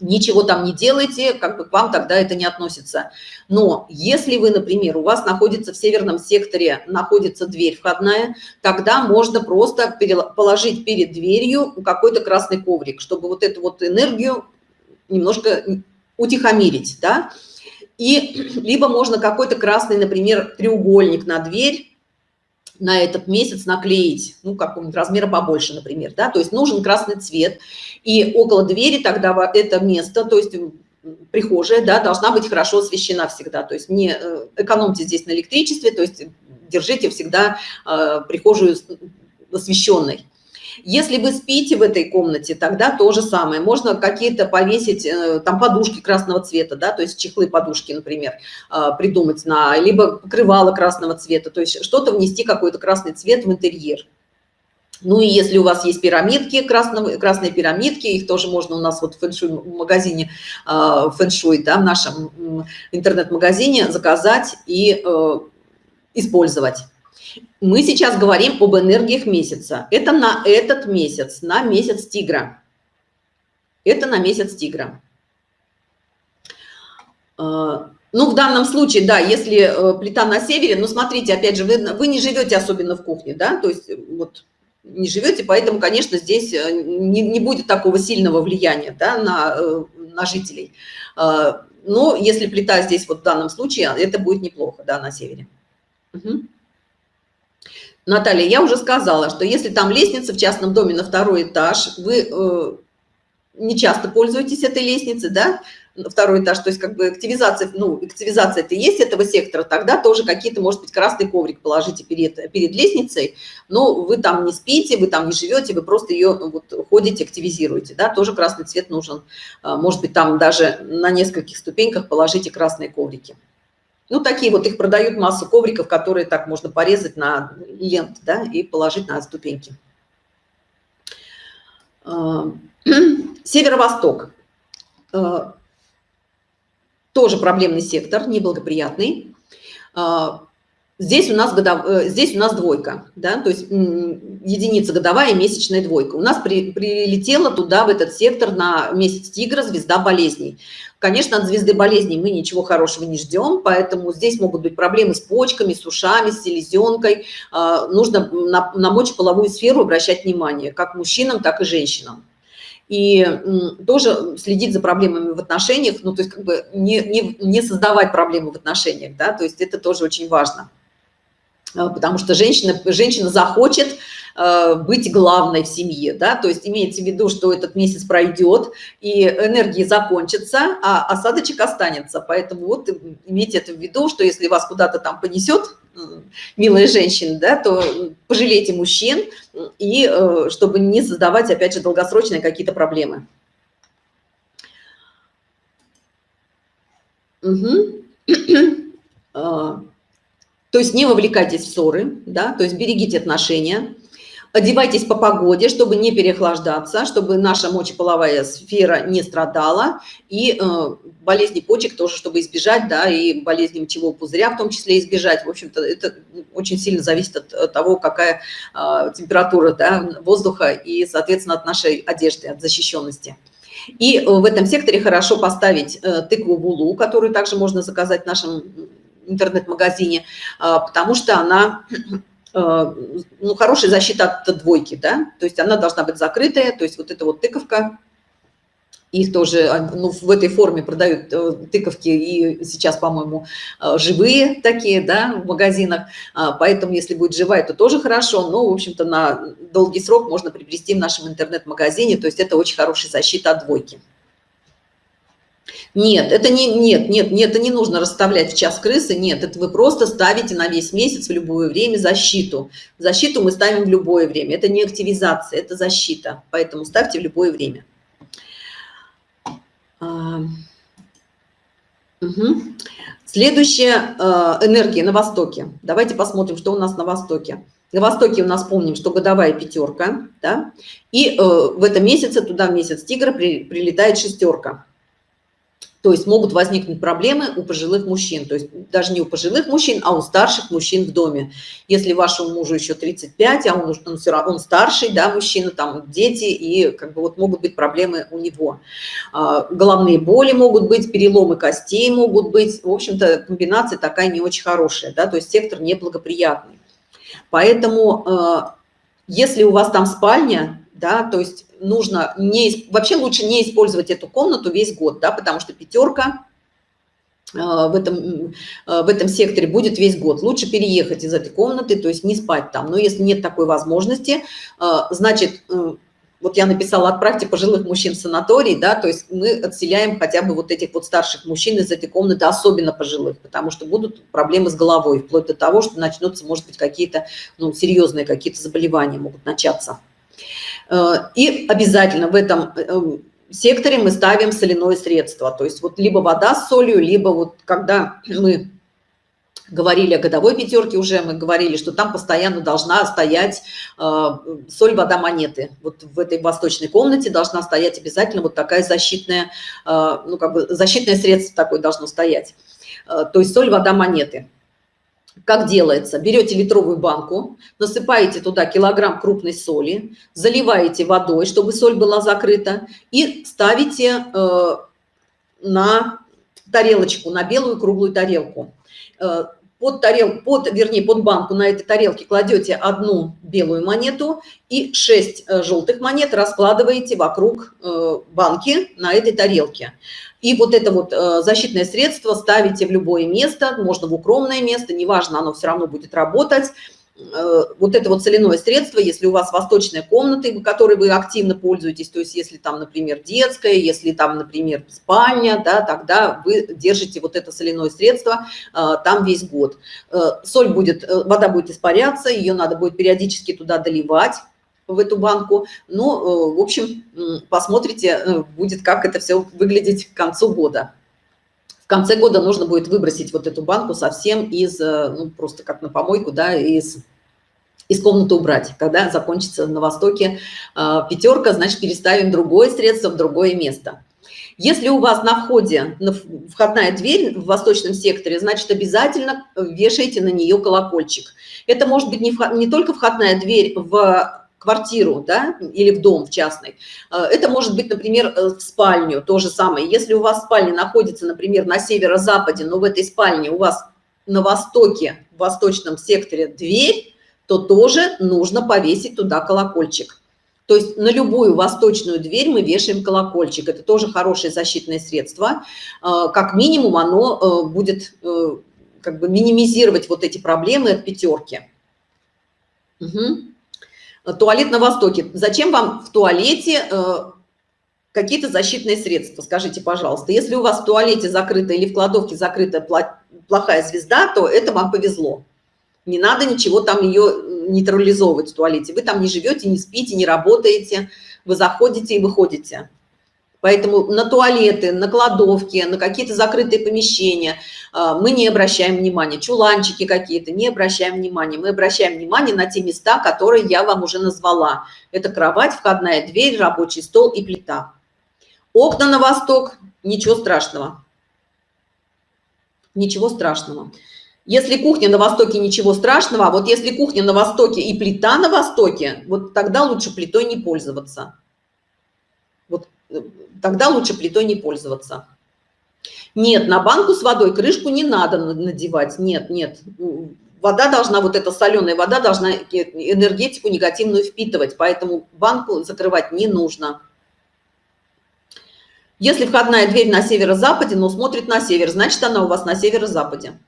ничего там не делаете, как бы к вам тогда это не относится. Но если вы, например, у вас находится в северном секторе, находится дверь входная, тогда можно просто положить перед дверью какой-то красный коврик, чтобы вот эту вот энергию немножко утихомирить, да. И либо можно какой-то красный, например, треугольник на дверь на этот месяц наклеить, ну, какого-нибудь размера побольше, например, да, то есть нужен красный цвет, и около двери тогда это место, то есть прихожая, да, должна быть хорошо освещена всегда, то есть не э, экономьте здесь на электричестве, то есть держите всегда э, прихожую освещенной. Если вы спите в этой комнате, тогда то же самое. Можно какие-то повесить, э, там подушки красного цвета, да, то есть чехлы подушки, например, э, придумать на, либо покрывало красного цвета, то есть что-то внести, какой-то красный цвет в интерьер. Ну и если у вас есть пирамидки, красного, красные пирамидки, их тоже можно у нас вот в фэншуй магазине, э, фэншуй, да, в нашем интернет-магазине заказать и использовать. Мы сейчас говорим об энергиях месяца. Это на этот месяц, на месяц тигра. Это на месяц тигра. А, ну, в данном случае, да, если э, плита на севере, ну, смотрите, опять же, вы, вы не живете особенно в кухне, да, то есть э, вот не живете, поэтому, конечно, здесь э, не, не будет такого сильного влияния, да, на, на жителей. А, но если плита здесь вот в данном случае, это будет неплохо, да, на севере. Угу. Наталья, я уже сказала, что если там лестница в частном доме на второй этаж, вы э, не часто пользуетесь этой лестницей, да, второй этаж, то есть как бы активизация, ну, активизация это есть этого сектора, тогда тоже какие-то, может быть, красный коврик положите перед, перед лестницей, но вы там не спите, вы там не живете, вы просто ее вот, ходите, активизируете, да, тоже красный цвет нужен. А, может быть, там даже на нескольких ступеньках положите красные коврики. Ну, такие вот, их продают массу ковриков, которые так можно порезать на лент, да, и положить на ступеньки. А, северо-восток. А, тоже проблемный сектор, неблагоприятный. Здесь у нас, годов... Э, здесь у нас двойка, да, то есть единица годовая месячная двойка. У нас при... прилетела туда, в этот сектор, на месяц тигра звезда болезней. Конечно, от звезды болезней мы ничего хорошего не ждем, поэтому здесь могут быть проблемы с почками, с ушами, с селезенкой. А, нужно на, на мочеполовую сферу обращать внимание, как мужчинам, так и женщинам и тоже следить за проблемами в отношениях, ну, то есть как бы не, не, не создавать проблемы в отношениях, да, то есть это тоже очень важно. Э, потому что женщина, женщина захочет э, быть главной в семье, да, то есть имеется в виду, что этот месяц пройдет, и энергии закончатся, а осадочек останется, поэтому вот имейте это в виду, что если вас куда-то там понесет, милая женщина, да, то пожалейте мужчин, и э, чтобы не создавать, опять же, долгосрочные какие-то проблемы. Угу. То есть не вовлекайтесь в ссоры, да, то есть берегите отношения, одевайтесь по погоде, чтобы не переохлаждаться, чтобы наша мочеполовая сфера не страдала, и э, болезни почек тоже, чтобы избежать, да, и болезни мочевого пузыря в том числе избежать. В общем-то, это очень сильно зависит от, того, какая э, температура да, воздуха и, соответственно, от нашей одежды, от защищенности. И в этом секторе хорошо поставить э, тыкву булу, которую также можно заказать в нашем интернет-магазине, а, потому что она а, ну, хорошая защита от двойки, да, то есть она должна быть закрытая, то есть вот эта вот тыковка, их тоже а, ну, в этой форме продают э, тыковки и сейчас, по-моему, живые такие, да, в магазинах, поэтому если будет живая, то тоже хорошо, но, в общем-то, на долгий срок можно приобрести в нашем интернет-магазине, то есть это очень хорошая защита от двойки. Нет, это не, нет, нет, нет, это не нужно расставлять в час крысы, нет, это вы просто ставите на весь месяц в любое время защиту. Защиту мы ставим в любое время, это не активизация, это защита, поэтому ставьте в любое время. Угу. Следующая э, энергия на Востоке. Давайте посмотрим, что у нас на Востоке. На Востоке у нас помним, что годовая пятерка, да, и э, в этом месяце, туда в месяц тигра при, прилетает шестерка. То есть могут возникнуть проблемы у пожилых мужчин, то есть даже не у пожилых мужчин, а у старших мужчин в доме. Если вашему мужу еще 35, а он, он все равно он старший, да, мужчина, там дети, и как бы вот могут быть проблемы у него. А, головные боли могут быть, переломы костей могут быть. В общем-то, комбинация такая не очень хорошая, да, то есть сектор неблагоприятный. Поэтому, э, если у вас там спальня, да, то есть нужно не, вообще лучше не использовать эту комнату весь год, да, потому что пятерка э, в этом, э, в этом секторе будет весь год. Лучше переехать из этой комнаты, то есть не спать там. Но если нет такой возможности, значит, вот я написала, отправьте пожилых мужчин в санаторий, да, то есть мы отселяем хотя бы вот этих вот старших мужчин из этой комнаты, особенно пожилых, потому что будут проблемы с головой, вплоть до того, что начнутся, может быть, какие-то, ну, серьезные какие-то заболевания могут начаться. Э, и обязательно в этом э, секторе мы ставим соляное средство, то есть вот либо вода с солью, либо вот когда мы говорили о годовой пятерке уже, мы говорили, что там постоянно должна стоять э, соль, вода, монеты. Вот в этой восточной комнате должна стоять обязательно вот такая защитная, э, ну как бы защитное средство такое должно стоять. Э, то есть соль, вода, монеты. Как делается? Берете литровую банку, насыпаете туда килограмм крупной соли, заливаете водой, чтобы соль была закрыта, и ставите э, на тарелочку, на белую круглую тарелку э, под тарелку, под, вернее, под банку на этой тарелке кладете одну белую монету и 6 э, желтых монет раскладываете вокруг э, банки на этой тарелке. И вот это вот э, защитное средство ставите в любое место, можно в укромное место, неважно, оно все равно будет работать. Э, вот это вот соляное средство, если у вас восточная комната, которой вы активно пользуетесь, то есть если там, например, детская, если там, например, спальня, да, тогда вы держите вот это соляное средство э, там весь год. Э, соль будет, вода будет испаряться, ее надо будет периодически туда доливать, в эту банку. Ну, в общем, посмотрите, будет, как это все выглядеть к концу года. Конце года нужно будет выбросить вот эту банку совсем из, ну, просто как на помойку, да, из из комнаты убрать. Когда закончится на Востоке э, пятерка, значит, переставим другое средство в другое место. Если у вас на входе на входная дверь в восточном секторе, значит, обязательно вешайте на нее колокольчик. Это может быть не, не только входная дверь в квартиру да, или в дом в частный. А, это может быть, например, э, в спальню, то же самое. Если у вас спальня находится, например, на северо-западе, но в этой спальне у вас на востоке, в восточном секторе дверь, то тоже нужно повесить туда колокольчик. То есть на любую восточную дверь мы вешаем колокольчик. Это тоже хорошее защитное средство. А, как минимум оно э, будет э, как бы минимизировать вот эти проблемы от пятерки. Угу. Туалет на востоке. Зачем вам в туалете э, какие-то защитные средства? Скажите, пожалуйста. Если у вас в туалете закрыта или в кладовке закрыта плохая звезда, то это вам повезло. Не надо ничего там ее нейтрализовывать в туалете. Вы там не живете, не спите, не работаете, вы заходите и выходите. Поэтому на туалеты, на кладовки, на какие-то закрытые помещения а, мы не обращаем внимания. Чуланчики какие-то, не обращаем внимания. Мы обращаем внимание на те места, которые я вам уже назвала. Это кровать, входная дверь, рабочий стол и плита. Окна на восток, ничего страшного. Ничего страшного. Если кухня на Востоке, ничего страшного, а вот если кухня на Востоке и плита на Востоке, вот тогда лучше плитой не пользоваться. Вот э, тогда лучше плитой не пользоваться. Нет, на банку с водой крышку не надо надевать. Нет, нет. Вода должна, вот эта соленая вода должна энергетику негативную впитывать, поэтому банку закрывать не нужно. Если входная дверь на северо-западе, но смотрит на север, значит она у вас на северо-западе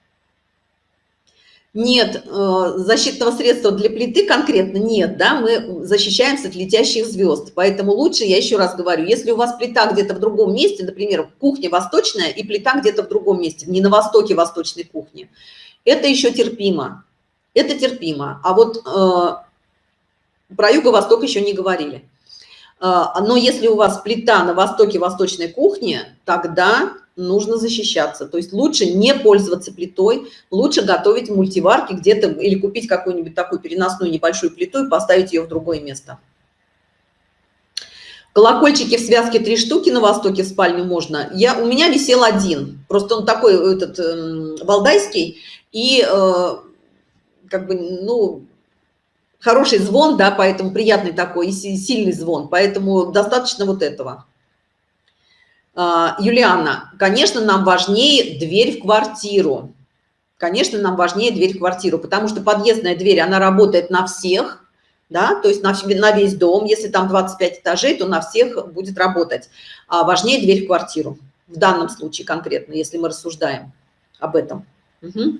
нет э, защитного средства для плиты конкретно нет, да, мы защищаемся от летящих звезд. Поэтому лучше, я еще раз говорю, если у вас плита где-то в другом месте, например, кухня восточная и плита где-то в другом месте, не на востоке восточной кухни, это еще терпимо. Это терпимо. А вот э, про юго-восток еще не говорили. Э, но если у вас плита на востоке восточной кухни, тогда нужно защищаться. То есть лучше не пользоваться плитой, лучше готовить в мультиварке где-то или купить какую-нибудь такую переносную небольшую плиту и поставить ее в другое место. Колокольчики в связке три штуки на востоке в спальню можно. Я, у меня висел один, просто он такой этот э, валдайский и э, как бы, ну, хороший звон, да, поэтому приятный такой и сильный звон, поэтому достаточно вот этого. А, Юлиана, конечно, нам важнее дверь в квартиру. Конечно, нам важнее дверь в квартиру, потому что подъездная дверь, она работает на всех, да, то есть на, на весь дом. Если там 25 этажей, то на всех будет работать. А важнее дверь в квартиру. В данном случае конкретно, если мы рассуждаем об этом. Угу.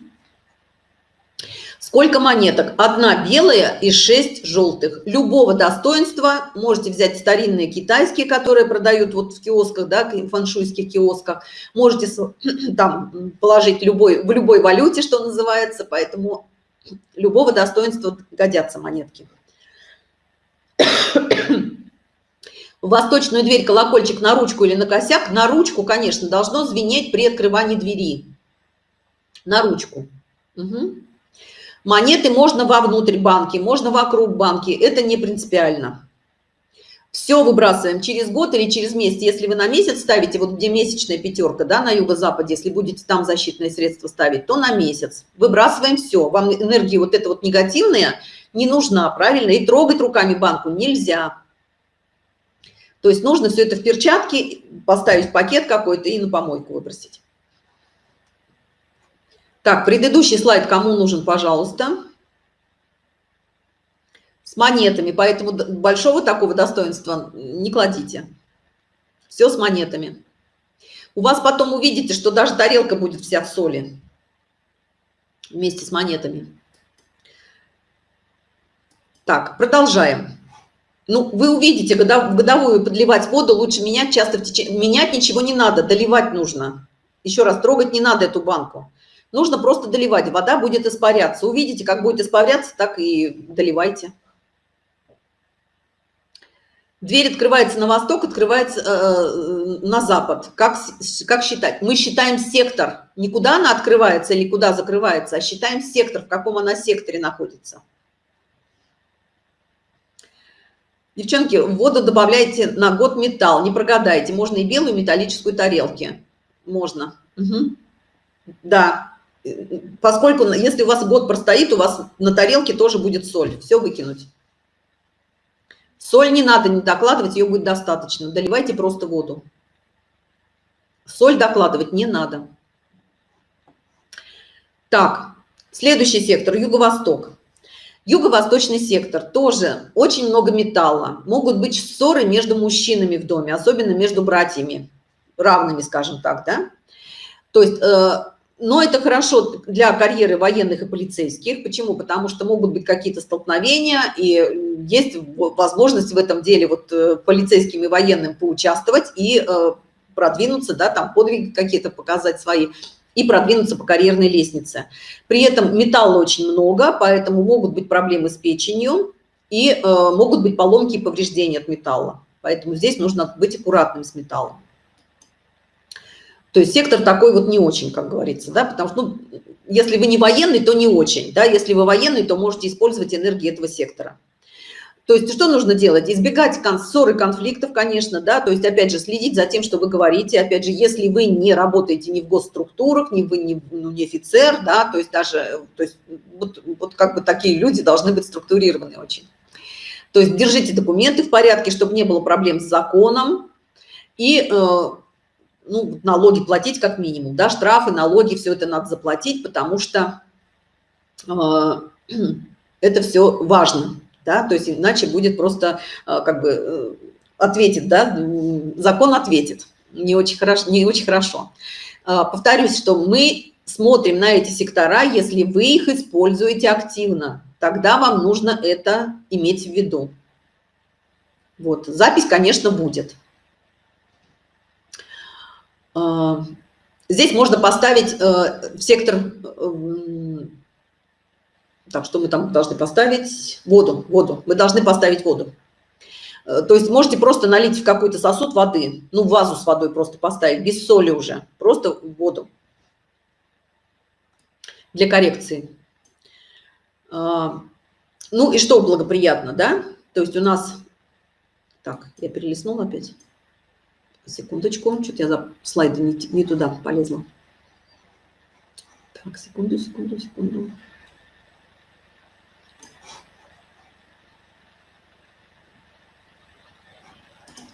Сколько монеток? Одна белая и шесть желтых. Любого достоинства. Можете взять старинные китайские, которые продают вот в киосках, да, фаншуйских киосках. Можете там положить любой, в любой валюте, что называется. Поэтому любого достоинства годятся монетки. Восточную дверь колокольчик на ручку или на косяк. На ручку, конечно, должно звенеть при открывании двери. На ручку. Угу. Монеты можно вовнутрь банки, можно вокруг банки. Это не принципиально. Все выбрасываем через год или через месяц. Если вы на месяц ставите, вот где месячная пятерка, да, на юго-западе, если будете там защитные средства ставить, то на месяц. Выбрасываем все. Вам энергия вот эта вот негативная не нужна, правильно? И трогать руками банку нельзя. То есть нужно все это в перчатки, поставить пакет какой-то и на помойку выбросить. Так, предыдущий слайд кому нужен, пожалуйста. С монетами, поэтому большого такого достоинства не кладите. Все с монетами. У вас потом увидите, что даже тарелка будет вся в соли вместе с монетами. Так, продолжаем. Ну, вы увидите, когда годовую подливать воду, лучше менять часто в течение... Менять ничего не надо, доливать нужно. Еще раз, трогать не надо эту банку. Нужно просто доливать, вода будет испаряться. Увидите, как будет испаряться, так и доливайте. Дверь открывается на восток, открывается э, на запад. Как, как считать? Мы считаем сектор. Не куда она открывается или куда закрывается, а считаем сектор, в каком она секторе находится. Девчонки, в воду добавляйте на год металл, не прогадайте. Можно и белую металлическую тарелки. Можно. Угу. Да, поскольку если у вас год простоит, у вас на тарелке тоже будет соль. Все выкинуть. Соль не надо не докладывать, ее будет достаточно. Доливайте просто воду. Соль докладывать не надо. Так, следующий сектор, юго-восток. Юго-восточный сектор тоже очень много металла. Могут быть ссоры между мужчинами в доме, особенно между братьями, равными, скажем так, да? То есть э, но это хорошо для карьеры военных и полицейских. Почему? Потому что могут быть какие-то столкновения, и есть возможность в этом деле вот э, полицейским и военным поучаствовать и э, продвинуться, да, там подвиги какие-то показать свои, и продвинуться по карьерной лестнице. При этом металла очень много, поэтому могут быть проблемы с печенью, и э, могут быть поломки и повреждения от металла. Поэтому здесь нужно быть аккуратным с металлом. То есть сектор такой вот не очень, как говорится, да, потому что, ну, если вы не военный, то не очень, да, если вы военный, то можете использовать энергию этого сектора. То есть что нужно делать? Избегать ссоры, конфликтов, конечно, да, то есть, опять же, следить за тем, что вы говорите, опять же, если вы не работаете ни в госструктурах, ни вы не, ну, не офицер, да, то есть даже, то есть вот, вот как бы такие люди должны быть структурированы очень. То есть держите документы в порядке, чтобы не было проблем с законом, и э, ну, налоги платить как минимум, да, штрафы, налоги, все это надо заплатить, потому что э, это все важно, да, то есть иначе будет просто э, как бы э, ответит, да, закон ответит, не очень хорошо, не очень хорошо. Повторюсь, что мы смотрим на эти сектора, если вы их используете активно, тогда вам нужно это иметь в виду. Вот, запись, конечно, будет. А, здесь можно поставить э, в сектор, э, так, что мы там должны поставить? Воду, воду. Мы должны поставить воду. Э, то есть можете просто налить в какой-то сосуд воды, ну, вазу с водой просто поставить, без соли уже, просто воду для коррекции. А, ну и что благоприятно, да? То есть у нас... Так, я перелистнула опять. Секундочку, что-то я за слайды не, не туда полезла. Так, секунду, секунду, секунду.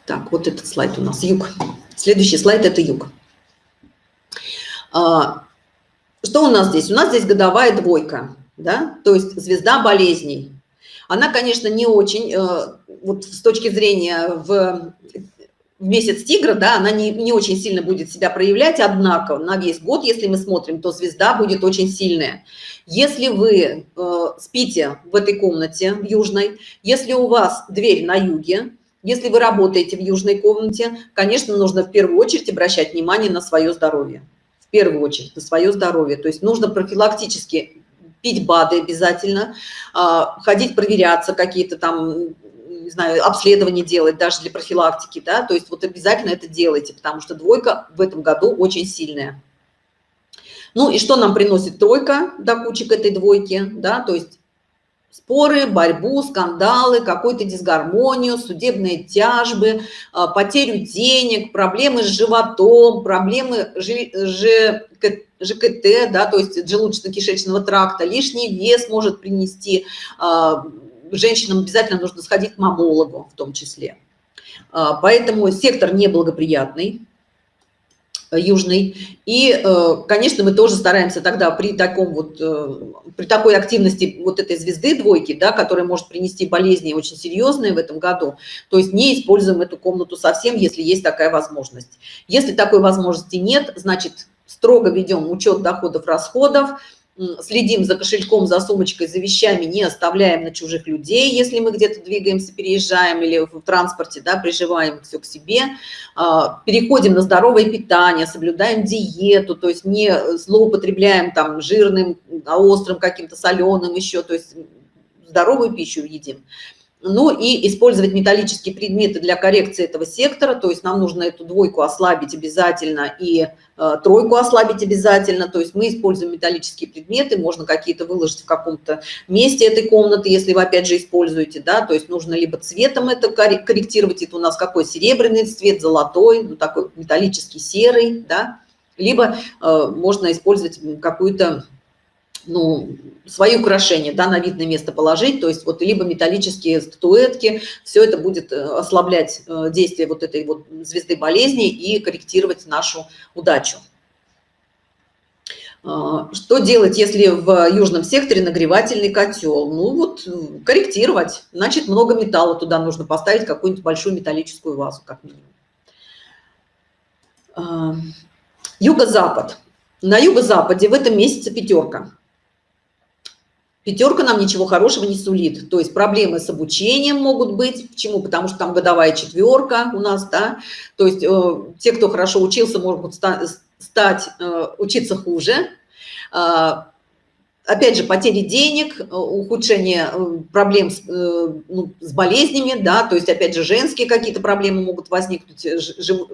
Так, вот этот слайд у нас, юг. Следующий слайд – это юг. А, что у нас здесь? У нас здесь годовая двойка, да, то есть звезда болезней. Она, конечно, не очень, э, вот с точки зрения в, в месяц тигра, да, она не, не очень сильно будет себя проявлять, однако на весь год, если мы смотрим, то звезда будет очень сильная. Если вы э, спите в этой комнате, в южной, если у вас дверь на юге, если вы работаете в южной комнате, конечно, нужно в первую очередь обращать внимание на свое здоровье. В первую очередь на свое здоровье. То есть нужно профилактически пить БАДы обязательно, а, ходить проверяться, какие-то там, не знаю, обследования делать даже для профилактики, да, то есть вот обязательно это делайте, потому что двойка в этом году очень сильная. Ну и что нам приносит тройка до кучи к этой двойке, да, то есть споры, борьбу, скандалы, какую-то дисгармонию, судебные тяжбы, а, потерю денег, проблемы с животом, проблемы ЖКТ, да, то есть желудочно-кишечного тракта, лишний вес может принести, а, женщинам обязательно нужно сходить к мамологу в том числе. А, поэтому сектор неблагоприятный, южный. И, э, конечно, мы тоже стараемся тогда при таком вот, э, при такой активности вот этой звезды двойки, да, которая может принести болезни очень серьезные в этом году, то есть не используем эту комнату совсем, если есть такая возможность. Если такой возможности нет, значит, строго ведем учет доходов, расходов, следим за кошельком, за сумочкой, за вещами, не оставляем на чужих людей, если мы где-то двигаемся, переезжаем или в транспорте, да, приживаем все к себе, а, переходим на здоровое питание, соблюдаем диету, то есть не злоупотребляем там жирным, острым каким-то соленым еще, то есть здоровую пищу едим. Ну и использовать металлические предметы для коррекции этого сектора, то есть нам нужно эту двойку ослабить обязательно и э, тройку ослабить обязательно, то есть мы используем металлические предметы, можно какие-то выложить в каком-то месте этой комнаты, если вы опять же используете, да, то есть нужно либо цветом это корректировать, это у нас какой серебряный цвет, золотой, ну такой металлический серый, да, либо э, можно использовать какую-то ну, свои украшения да, на видное место положить, то есть вот либо металлические статуэтки, все это будет э, ослаблять э, действие вот этой вот звезды болезни и корректировать нашу удачу. А, что делать, если в южном секторе нагревательный котел? Ну вот корректировать, значит много металла туда нужно поставить, какую-нибудь большую металлическую вазу как минимум. А, юго-запад. На юго-западе в этом месяце пятерка пятерка нам ничего хорошего не сулит. То есть проблемы с обучением могут быть. Почему? Потому что там годовая четверка у нас, да. То есть э, те, кто хорошо учился, могут стать, стать э, учиться хуже. Э, опять же, потери денег, э, ухудшение э, проблем с, э, ну, с болезнями, да, то есть, опять же, женские какие-то проблемы могут возникнуть,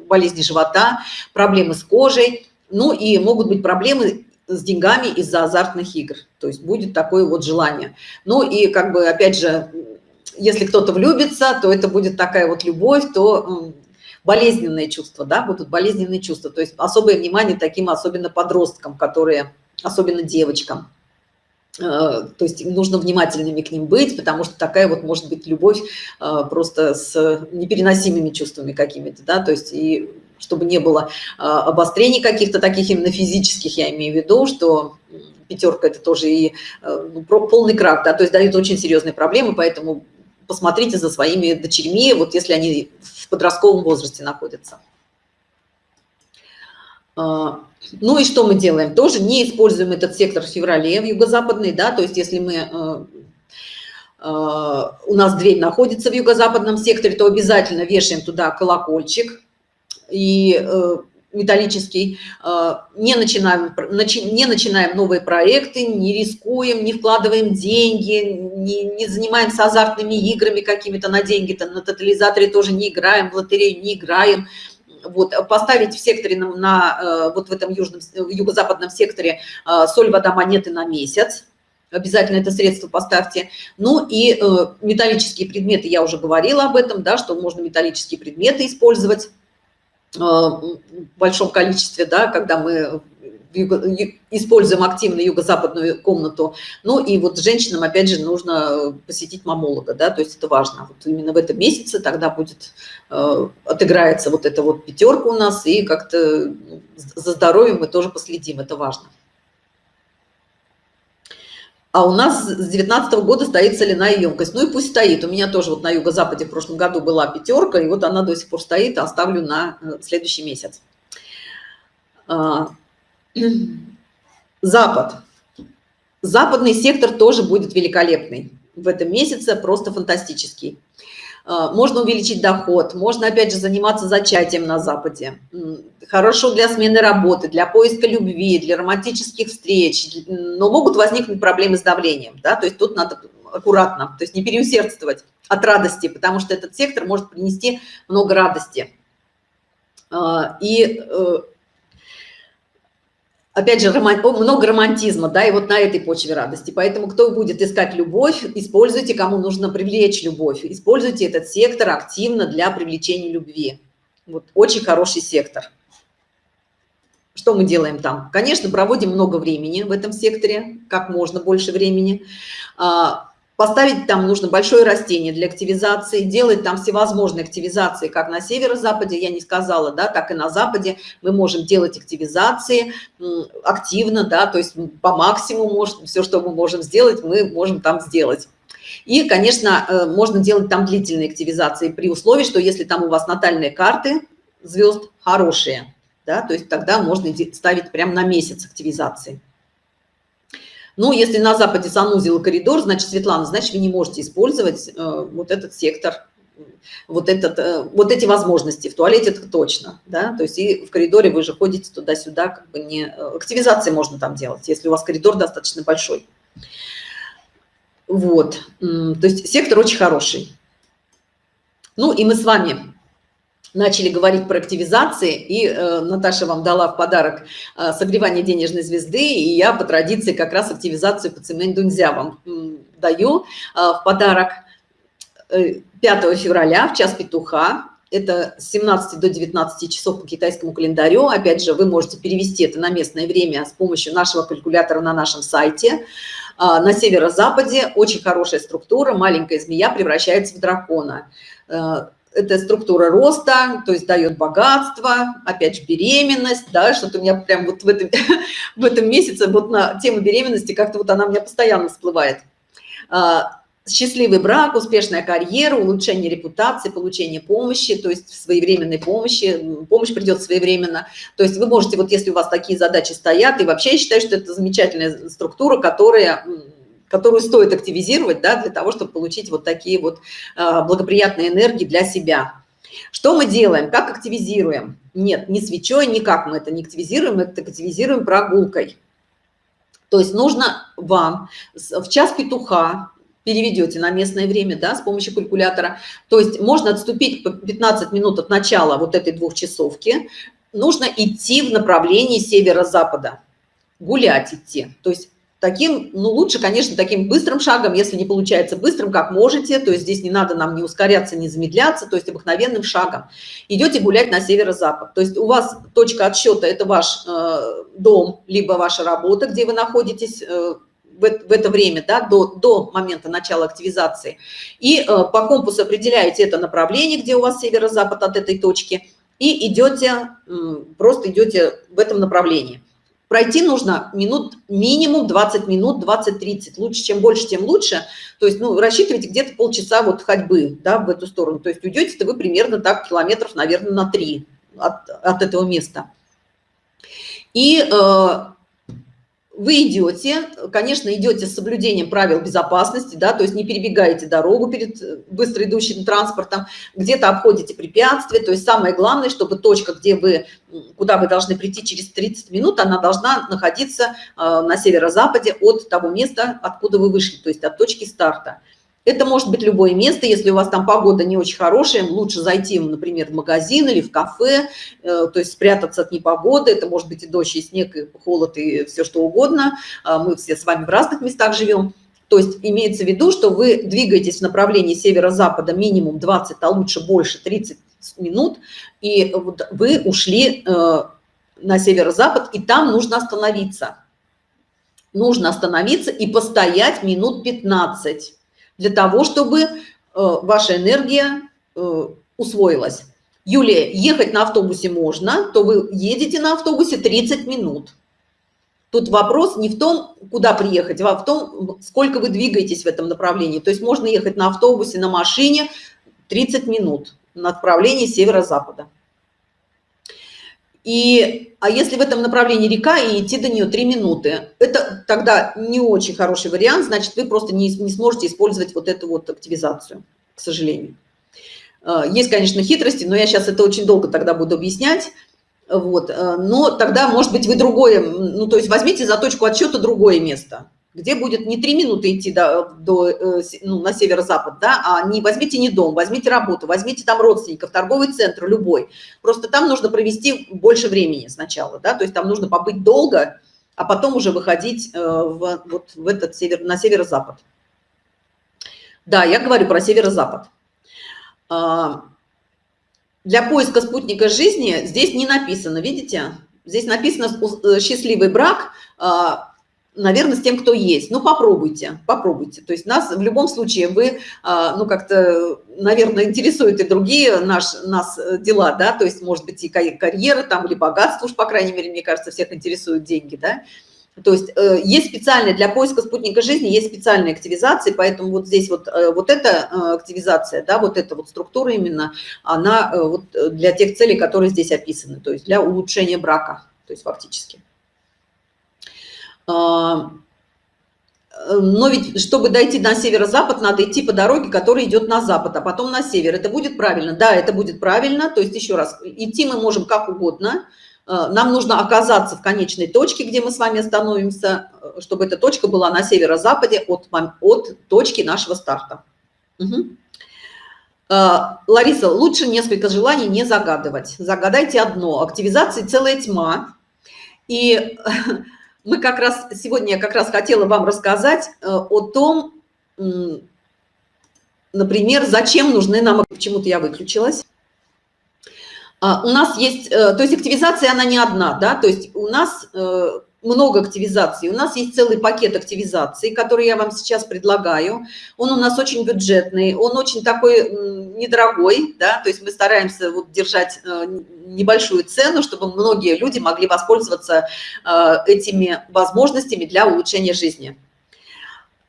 болезни живота, проблемы с кожей, ну и могут быть проблемы с деньгами из-за азартных игр. То есть будет такое вот желание. Ну и как бы, опять же, если кто-то влюбится, то это будет такая вот любовь, то болезненные чувства, да, будут болезненные чувства. То есть особое внимание таким особенно подросткам, которые, особенно девочкам. Э, то есть нужно внимательными к ним быть, потому что такая вот может быть любовь э, просто с непереносимыми чувствами какими-то, да, то есть и чтобы не было а, обострений каких-то таких именно физических, я имею в виду, что пятерка это тоже и э, ну, полный крак, да, то есть дают очень серьезные проблемы, поэтому посмотрите за своими дочерьми, вот если они в подростковом возрасте находятся. А, ну и что мы делаем? Тоже не используем этот сектор в феврале, в юго-западный, да, то есть если мы у нас дверь находится в юго-западном секторе, то обязательно вешаем туда колокольчик, и э, металлический, не начинаем, не начинаем новые проекты, не рискуем, не вкладываем деньги, не, не занимаемся азартными играми какими-то на деньги-то, на тотализаторе тоже не играем, в лотерею не играем, вот, поставить в секторе на, на вот в этом южном, юго-западном секторе соль, вода, монеты на месяц, обязательно это средство поставьте. Ну и э, металлические предметы, я уже говорила об этом, да, что можно металлические предметы использовать. э, большом количестве, да, когда мы используем активно юго-западную комнату. Ну и вот женщинам, опять же, нужно посетить мамолога, да, то есть это важно. Вот именно в этом месяце тогда будет, э, отыграется вот эта вот пятерка у нас, и как-то за здоровьем мы тоже последим, это важно. А у нас с 19 -го года стоит соляная емкость. Ну и пусть стоит. У меня тоже вот на юго-западе в прошлом году была пятерка, и вот она до сих пор стоит, оставлю на э, следующий месяц. А, Запад. Западный сектор тоже будет великолепный в этом месяце, просто фантастический. А, можно увеличить доход, можно, опять же, заниматься зачатием на Западе. Хорошо для смены работы, для поиска любви, для романтических встреч, но могут возникнуть проблемы с давлением, да, то есть тут надо аккуратно, то есть не переусердствовать от радости, потому что этот сектор может принести много радости. А, и э, опять же, много романтизма, да, и вот на этой почве радости. Поэтому кто будет искать любовь, используйте, кому нужно привлечь любовь, используйте этот сектор активно для привлечения любви. Вот очень хороший сектор. Что мы делаем там? Конечно, проводим много времени в этом секторе, как можно больше времени. Поставить там нужно большое растение для активизации, делать там всевозможные активизации, как на северо-западе, я не сказала, да, так и на западе мы можем делать активизации активно, да, то есть по максимуму, может, все, что мы можем сделать, мы можем там сделать. И, конечно, э, можно делать там длительные активизации при условии, что если там у вас натальные карты звезд хорошие, да, то есть тогда можно ставить прямо на месяц активизации. Ну, если на Западе санузел коридор, значит, Светлана, значит, вы не можете использовать э, вот этот сектор, вот, этот, э, вот эти возможности. В туалете это точно, да, то есть и в коридоре вы же ходите туда-сюда, как бы не... Э, активизации можно там делать, если у вас коридор достаточно большой. Вот, то есть сектор очень хороший. Ну, и мы с вами начали говорить про активизации, и э, Наташа вам дала в подарок э, согревание денежной звезды, и я по традиции как раз активизацию по цемень дунзя вам э, даю э, в подарок 5 э, февраля в час петуха. Это с 17 до 19 часов по китайскому календарю. Опять же, вы можете перевести это на местное время с помощью нашего калькулятора на нашем сайте. Э, на северо-западе очень хорошая структура, маленькая змея превращается в дракона э, это структура роста, то есть дает богатство, опять же беременность, да, что-то у меня прям вот в этом, в этом месяце вот на тему беременности как-то вот она у меня постоянно всплывает. А, счастливый брак, успешная карьера, улучшение репутации, получение помощи, то есть своевременной помощи, помощь придет своевременно. То есть вы можете, вот если у вас такие задачи стоят, и вообще я считаю, что это замечательная структура, которая которую стоит активизировать да, для того, чтобы получить вот такие вот а, благоприятные энергии для себя. Что мы делаем? Как активизируем? Нет, не свечой, никак мы это не активизируем, мы это активизируем прогулкой. То есть нужно вам в час петуха переведете на местное время, да, с помощью калькулятора. То есть можно отступить по 15 минут от начала вот этой двухчасовки. Нужно идти в направлении северо-запада, гулять идти. То есть таким, ну, лучше, конечно, таким быстрым шагом, если не получается быстрым, как можете, то есть здесь не надо нам не ускоряться, не замедляться, то есть обыкновенным шагом. Идете гулять на северо-запад, то есть у вас точка отсчета – это ваш э, дом, либо ваша работа, где вы находитесь э, в, это время, да, до, до момента начала активизации. И э, по компасу определяете это направление, где у вас северо-запад от этой точки, и идете, э, просто идете в этом направлении. Пройти нужно минут минимум 20 минут, 20-30. Лучше, чем больше, тем лучше. То есть, ну, рассчитывайте где-то полчаса вот ходьбы, да, в эту сторону. То есть уйдете-то вы примерно так километров, наверное, на 3 от, от этого места. И э, вы идете, конечно, идете с соблюдением правил безопасности, да, то есть не перебегаете дорогу перед э, быстро идущим транспортом, где-то обходите препятствия, то есть самое главное, чтобы точка, где вы, куда вы должны прийти через 30 минут, она должна находиться э, на северо-западе от того места, откуда вы вышли, то есть от точки старта. Это может быть любое место, если у вас там погода не очень хорошая, лучше зайти, например, в магазин или в кафе, э, то есть спрятаться от непогоды, это может быть и дождь, и снег, и холод, и все что угодно. А мы все с вами в разных местах живем. То есть имеется в виду, что вы двигаетесь в направлении северо-запада минимум 20, а лучше больше 30 минут, и вы ушли э, на северо-запад, и там нужно остановиться. Нужно остановиться и постоять минут 15 для того, чтобы э, ваша энергия э, усвоилась. Юлия, ехать на автобусе можно, то вы едете на автобусе 30 минут. Тут вопрос не в том, куда приехать, а в том, сколько вы двигаетесь в этом направлении. То есть можно ехать на автобусе, на машине 30 минут на направлении северо-запада. И, а если в этом направлении река и идти до нее 3 минуты, это тогда не очень хороший вариант, значит, вы просто не, не сможете использовать вот эту вот активизацию, к сожалению. А, есть, конечно, хитрости, но я сейчас это очень долго тогда буду объяснять. Вот. А, но тогда, может быть, вы другое, ну, то есть возьмите за точку отсчета другое место где будет не три минуты идти до, до, э, ну, на северо-запад, да, а не возьмите не дом, возьмите работу, возьмите там родственников, торговый центр, любой. Просто там нужно провести больше времени сначала, да, то есть там нужно побыть долго, а потом уже выходить э, в, вот в этот север, на северо-запад. Да, я говорю про северо-запад. А, для поиска спутника жизни здесь не написано, видите? Здесь написано э, «счастливый брак», а, наверное, с тем, кто есть. Ну, попробуйте, попробуйте. То есть нас в любом случае вы, а, ну, как-то, наверное, интересуют и другие наш, нас э, дела, да, то есть, может быть, и карьера там, или богатство уж, по крайней мере, мне кажется, всех интересуют деньги, да. То есть э, есть специальные, для поиска спутника жизни есть специальные активизации, поэтому вот здесь вот, э, вот эта активизация, да, вот эта вот структура именно, она вот для тех целей, которые здесь описаны, то есть для улучшения брака, то есть фактически. А, но ведь, чтобы дойти на северо-запад, надо идти по дороге, которая идет на запад, а потом на север. Это будет правильно? Да, это будет правильно. То есть, еще раз, идти мы можем как угодно. А, нам нужно оказаться в конечной точке, где мы с вами остановимся, чтобы эта точка была на северо-западе от, от точки нашего старта. Угу. Лариса, лучше несколько желаний не загадывать. Загадайте одно. Активизации целая тьма. И мы как раз сегодня я как раз хотела вам рассказать э, о том, например, зачем нужны нам, почему-то я выключилась. А, у нас есть, э, то есть активизация, она не одна, да, то есть у нас э, много активизаций. У нас есть целый пакет активизаций, который я вам сейчас предлагаю. Он у нас очень бюджетный, он очень такой недорогой, да, то есть мы стараемся вот держать э, небольшую цену, чтобы многие люди могли воспользоваться э, этими возможностями для улучшения жизни.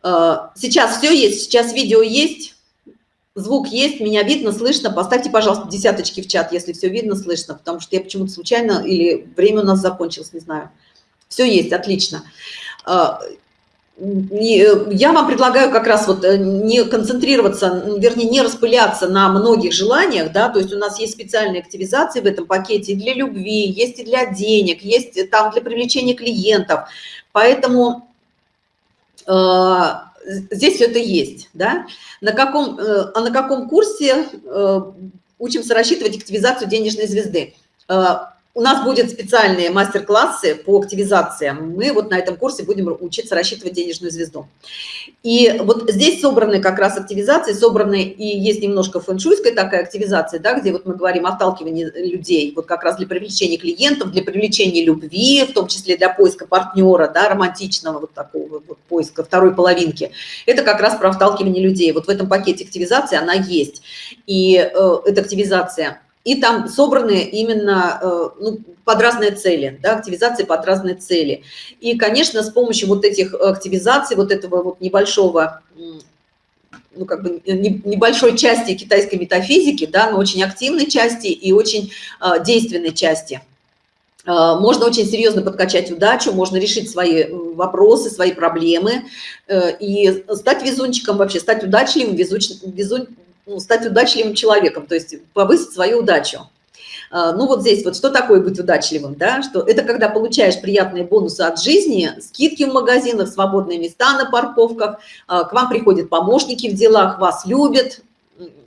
Э, сейчас все есть, сейчас видео есть, звук есть, меня видно, слышно. Поставьте, пожалуйста, десяточки в чат, если все видно, слышно, потому что я почему-то случайно или время у нас закончилось, не знаю. Все есть, отлично. А, я вам предлагаю как раз вот э, не концентрироваться, вернее, не распыляться на многих желаниях, да, то есть у нас есть специальные активизации в этом пакете для любви, есть и для денег, есть там для привлечения клиентов, поэтому э, здесь все это есть, да. На каком, э, а на каком курсе э, учимся рассчитывать активизацию денежной звезды? Э, у нас будут специальные мастер-классы по активизациям. Мы вот на этом курсе будем учиться рассчитывать денежную звезду. И вот здесь собраны как раз активизации, собраны и есть немножко фэншуйская такая активизация, да, где вот мы говорим о сталкивании людей, вот как раз для привлечения клиентов, для привлечения любви, в том числе для поиска партнера, да, романтичного вот такого вот поиска второй половинки. Это как раз про сталкивание людей. Вот в этом пакете активизации она есть. И э, эта активизация и там собраны именно э, ну, под разные цели, да, активизации под разные цели. И, конечно, с помощью вот этих активизаций, вот этого вот небольшого, ну, как бы небольшой части китайской метафизики, да, но очень активной части и очень э, действенной части, Э, можно очень серьезно подкачать удачу, можно решить свои э, вопросы, свои проблемы э, и стать везунчиком вообще, стать удачливым, везуч, везун, ну, стать удачливым человеком, то есть повысить свою удачу. Ну вот здесь вот что такое быть удачливым, да, что это когда получаешь приятные бонусы от жизни, скидки в магазинах, свободные места на парковках, к вам приходят помощники в делах, вас любят,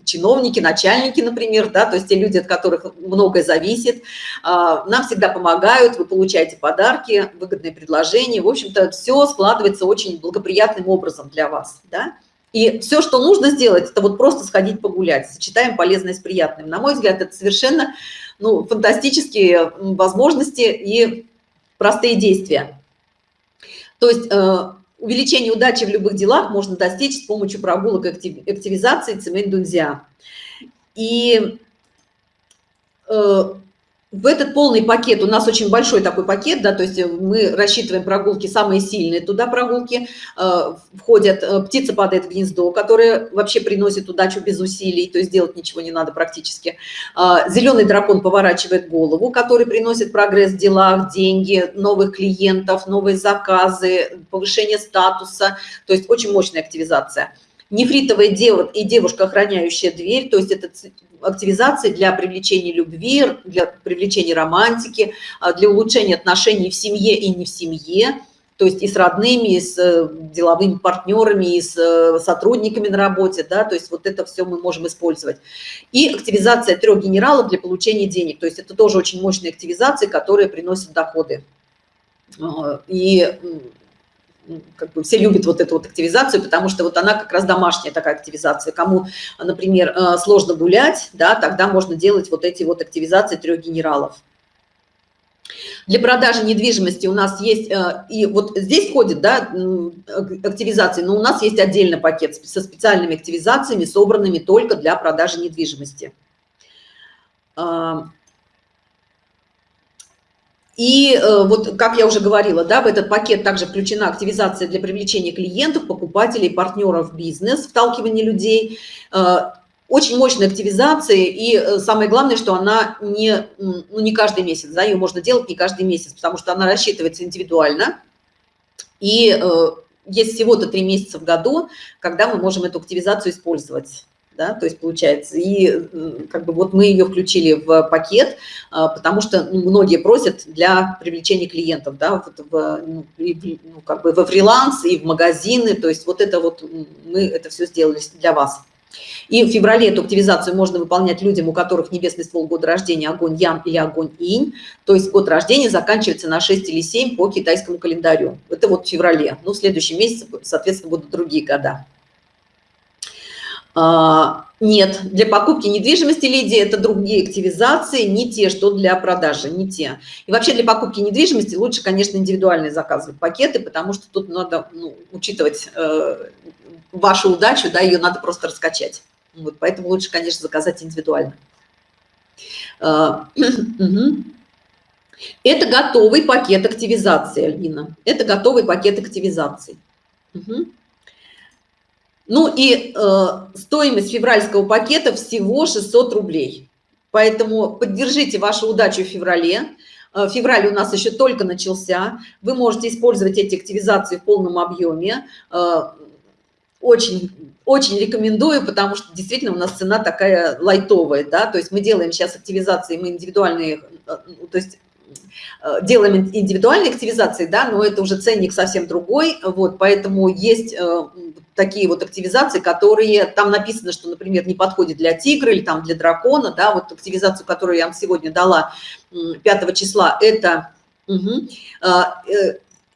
чиновники, начальники, например, да, то есть те люди, от которых многое зависит, а, нам всегда помогают, вы получаете подарки, выгодные предложения, в общем-то, все складывается очень благоприятным образом для вас, да. И все, что нужно сделать, это вот просто сходить погулять, сочетаем полезное с приятным. На мой взгляд, это совершенно ну, фантастические возможности и простые действия. То есть э, Увеличение удачи в любых делах можно достичь с помощью прогулок и активизации цемень-дунзя. И э, в этот полный пакет, у нас очень большой такой пакет, да, то есть мы рассчитываем прогулки самые сильные, туда прогулки э, входят, э, птица падает в гнездо, которая вообще приносит удачу без усилий, то есть делать ничего не надо практически. Э, зеленый дракон поворачивает голову, который приносит прогресс в делах, деньги, новых клиентов, новые заказы, повышение статуса, то есть очень мощная активизация нефритовая дева и девушка, охраняющая дверь, то есть это активизации для привлечения любви, для привлечения романтики, а, для улучшения отношений в семье и не в семье, то есть и с родными, и с э, деловыми партнерами, и с э, сотрудниками на работе, да, то есть вот это все мы можем использовать. И активизация трех генералов для получения денег, то есть это тоже очень мощные активизации, которые приносят доходы. А, и как бы все любят вот эту вот активизацию, потому что вот она как раз домашняя такая активизация. Кому, например, э, сложно гулять, да, тогда можно делать вот эти вот активизации трех генералов. Для продажи недвижимости у нас есть, э, и вот здесь входит, да, активизации, но у нас есть отдельный пакет со специальными активизациями, собранными только для продажи недвижимости. И э, вот, как я уже говорила, да, в этот пакет также включена активизация для привлечения клиентов, покупателей, партнеров бизнес, вталкивание людей. Э, очень мощная активизация, и э, самое главное, что она не, ну, не каждый месяц, да, ее можно делать не каждый месяц, потому что она рассчитывается индивидуально. И есть всего-то три месяца в году, когда мы можем эту активизацию использовать да, то есть получается, и как бы вот мы ее включили в пакет, а, потому что ну, многие просят для привлечения клиентов, да, вот в, ну, ну, как бы во фриланс и в магазины, то есть вот это вот мы это все сделали для вас. И в феврале эту активизацию можно выполнять людям, у которых небесный ствол года рождения огонь Ян или огонь Инь. То есть год рождения заканчивается на 6 или 7 по китайскому календарю. Это вот в феврале. Ну, в следующем месяце, соответственно, будут другие года. А, нет, для покупки недвижимости, Лидии, это другие активизации, не те, что для продажи, не те. И вообще для покупки недвижимости лучше, конечно, индивидуальные заказывать пакеты, потому что тут надо ну, учитывать э, вашу удачу, да, ее надо просто раскачать. Вот, поэтому лучше, конечно, заказать индивидуально. Э, это готовый пакет активизации, Альбина. Это готовый пакет активизации. Угу. Ну и э, стоимость февральского пакета всего 600 рублей. Поэтому поддержите вашу удачу в феврале. Э, февраль у нас еще только начался. Вы можете использовать эти активизации в полном объеме. Э, очень, очень рекомендую, потому что действительно у нас цена такая лайтовая. Да? То есть мы делаем сейчас активизации, мы индивидуальные, э, то есть делаем индивидуальные активизации, да, но это уже ценник совсем другой, вот, поэтому есть э, такие вот активизации, которые, там написано, что, например, не подходит для тигра или там для дракона, да, вот активизацию, которую я вам сегодня дала 5 числа, это, угу,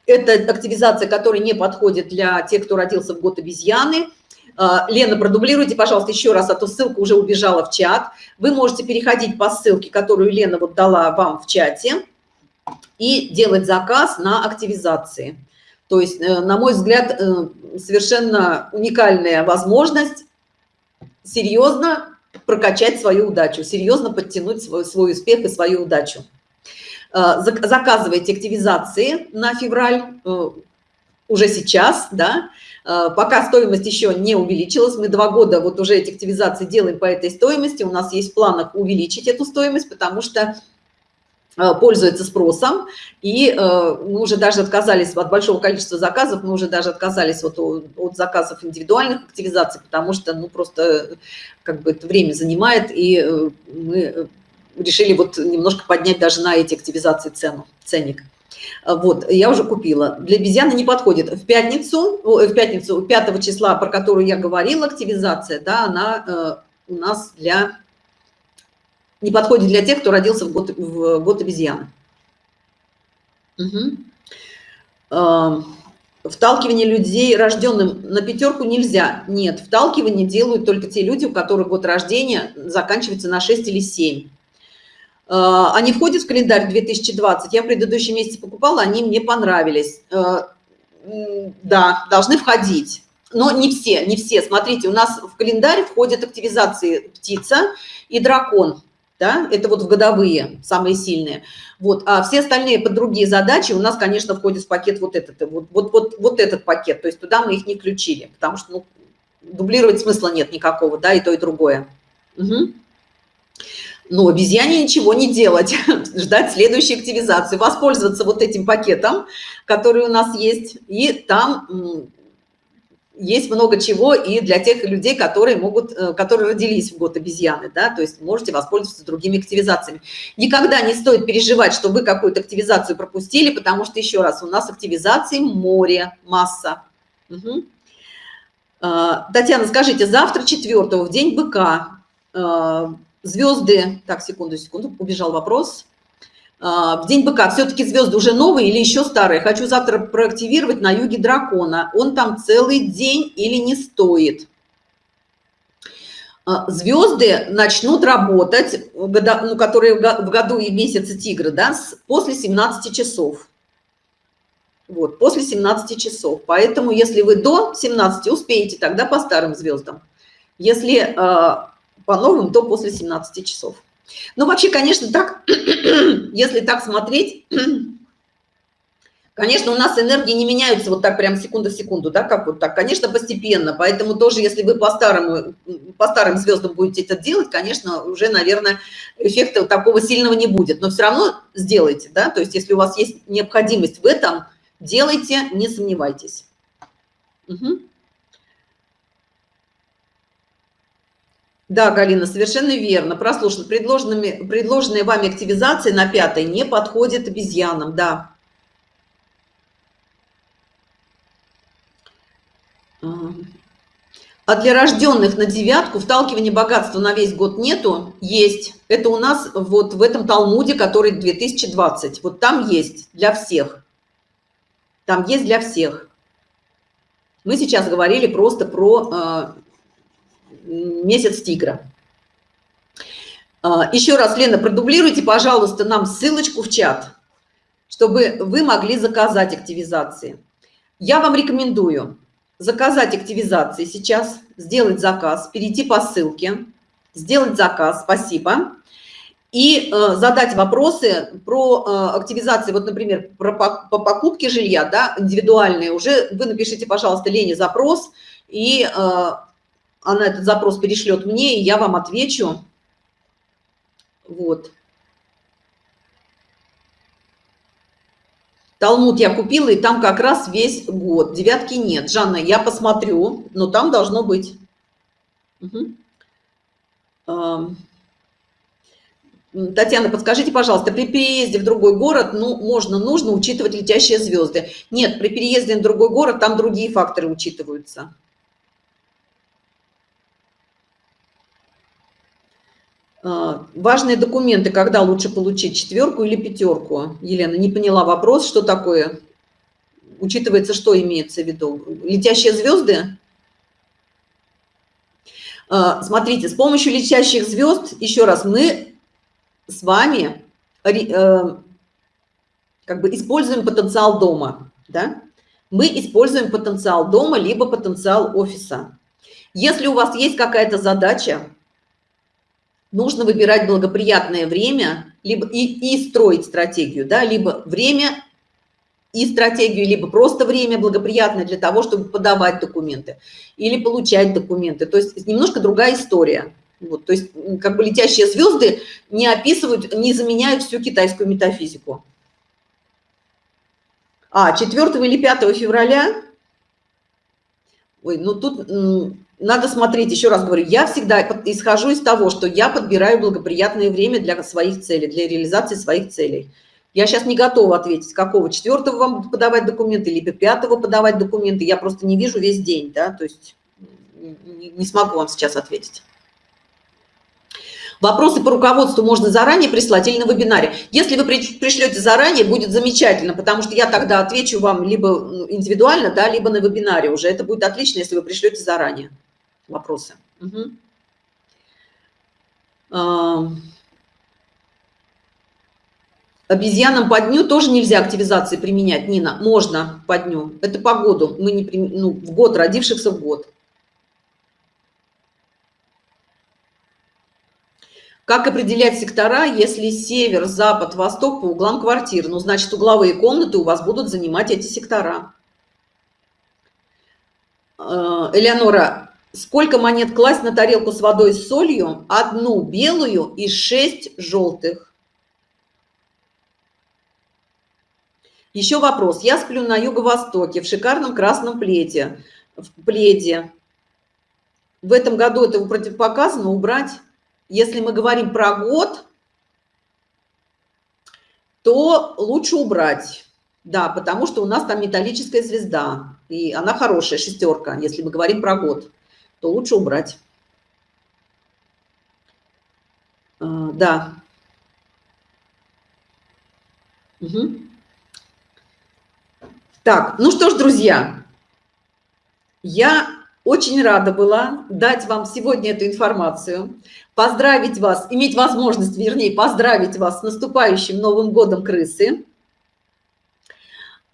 это активизация, которая не подходит для тех, кто родился в год обезьяны, Лена, продублируйте, пожалуйста, еще раз, а то ссылка уже убежала в чат. Вы можете переходить по ссылке, которую Лена вот дала вам в чате и делать заказ на активизации. То есть, э, на мой взгляд, э, совершенно уникальная возможность серьезно прокачать свою удачу, серьезно подтянуть свой, свой успех и свою удачу. Э, заказывайте активизации на февраль уже сейчас, да, пока стоимость еще не увеличилась, мы два года вот уже эти активизации делаем по этой стоимости, у нас есть в планах увеличить эту стоимость, потому что Э, пользуется спросом, и э, мы уже даже отказались от большого количества заказов, мы уже даже отказались вот от заказов индивидуальных активизаций, потому что, ну, просто как бы это время занимает, и э, мы решили вот немножко поднять даже на эти активизации цену, ценник. Вот, я уже купила. Для обезьяны не подходит. В пятницу, в пятницу 5 числа, про которую я говорила, активизация, да, она у нас для не подходит для тех, кто родился в год, в год обезьяны. Угу. Вталкивание людей, рожденным на пятерку, нельзя. Нет, вталкивание делают только те люди, у которых год рождения заканчивается на 6 или 7. А, они входят в календарь 2020. Я в предыдущем месяце покупала, они мне понравились. А, да, должны входить. Но не все, не все. Смотрите, у нас в календарь входят активизации птица и дракон да, это вот в годовые самые сильные. Вот, а все остальные под другие задачи у нас, конечно, входит в пакет вот этот, вот, вот, вот, вот этот пакет, то есть туда мы их не включили, потому что, ну, дублировать смысла нет никакого, да, и то, и другое. Угу. Но обезьяне ничего не делать, ждать следующей активизации, воспользоваться вот этим пакетом, который у нас есть, и там есть много чего и для тех людей, которые могут, э, которые родились в год обезьяны, да, то есть можете воспользоваться другими активизациями. Никогда не стоит переживать, что вы какую-то активизацию пропустили, потому что, еще раз, у нас активизации море, масса. Угу. Татьяна, скажите, завтра четвертого, в день быка, э, звезды, так, секунду, секунду, убежал вопрос. А, в день быка все-таки звезды уже новые или еще старые? Хочу завтра проактивировать на юге дракона. Он там целый день или не стоит? А, звезды начнут работать ну, которые в году и месяце тигра да, после 17 часов. Вот после 17 часов. Поэтому если вы до 17 успеете тогда по старым звездам если э, по новым то после 17 часов. Ну, вообще, конечно, так, если так смотреть, конечно, у нас энергии не меняются вот так прям секунда в секунду, да, как вот так, конечно, постепенно, поэтому тоже, если вы по-старому, по старым звездам будете это делать, конечно, уже, наверное, эффекта такого сильного не будет, но все равно сделайте, да, то есть если у вас есть необходимость в этом, делайте, не сомневайтесь. Угу. Да, Галина, совершенно верно. Прослушано. Предложенными, предложенные вами активизации на пятой не подходит обезьянам, да. А для рожденных на девятку вталкивания богатства на весь год нету? Есть. Это у нас вот в этом Талмуде, который 2020. Вот там есть для всех. Там есть для всех. Мы сейчас говорили просто про а, месяц тигра. А, еще раз, Лена, продублируйте, пожалуйста, нам ссылочку в чат, чтобы вы могли заказать активизации. Я вам рекомендую заказать активизации сейчас, сделать заказ, перейти по ссылке, сделать заказ, спасибо, и э, задать вопросы про э, активизации, вот, например, про, по, по покупке жилья, да, индивидуальные, уже вы напишите, пожалуйста, Лене запрос, и э, она этот запрос перешлет мне, и я вам отвечу. Вот. Талмуд я купила, и там как раз весь год. Девятки нет. Жанна, я посмотрю, но там должно быть. Угу. Татьяна, подскажите, пожалуйста, при переезде в другой город, ну, можно, нужно учитывать летящие звезды? Нет, при переезде в другой город там другие факторы учитываются. Важные документы, когда лучше получить четверку или пятерку? Елена, не поняла вопрос, что такое? Учитывается, что имеется в виду? Летящие звезды? А, смотрите, с помощью летящих звезд, еще раз, мы с вами э, как бы используем потенциал дома, да? Мы используем потенциал дома, либо потенциал офиса. Если у вас есть какая-то задача, нужно выбирать благоприятное время либо и, и строить стратегию, да, либо время и стратегию, либо просто время благоприятное для того, чтобы подавать документы или получать документы. То есть немножко другая история. Вот, то есть как бы летящие звезды не описывают, не заменяют всю китайскую метафизику. А, 4 или 5 февраля? Ой, ну тут надо смотреть, еще раз говорю, я всегда исхожу из того, что я подбираю благоприятное время для своих целей, для реализации своих целей. Я сейчас не готова ответить, какого четвертого вам подавать документы, либо пятого подавать документы. Я просто не вижу весь день, да, то есть не смогу вам сейчас ответить. Вопросы по руководству можно заранее прислать или на вебинаре. Если вы пришлете заранее, будет замечательно, потому что я тогда отвечу вам либо индивидуально, да, либо на вебинаре уже. Это будет отлично, если вы пришлете заранее вопросы. Угу. Обезьянам по дню тоже нельзя активизации применять, Нина. Можно по дню. Это по году. Мы не ну, в год, родившихся в год. Как определять сектора, если север, запад, восток по углам квартир? Ну, значит, угловые комнаты у вас будут занимать эти сектора. Э, Элеонора, сколько монет класть на тарелку с водой с солью? Одну белую и шесть желтых. Еще вопрос. Я сплю на юго-востоке в шикарном красном пледе. В пледе. В этом году это противопоказано убрать если мы говорим про год, то лучше убрать. Да, потому что у нас там металлическая звезда, и она хорошая, шестерка. Если мы говорим про год, то лучше убрать. А, да. Угу. Так, ну что ж, друзья, я очень рада была дать вам сегодня эту информацию, поздравить вас, иметь возможность, вернее, поздравить вас с наступающим Новым годом крысы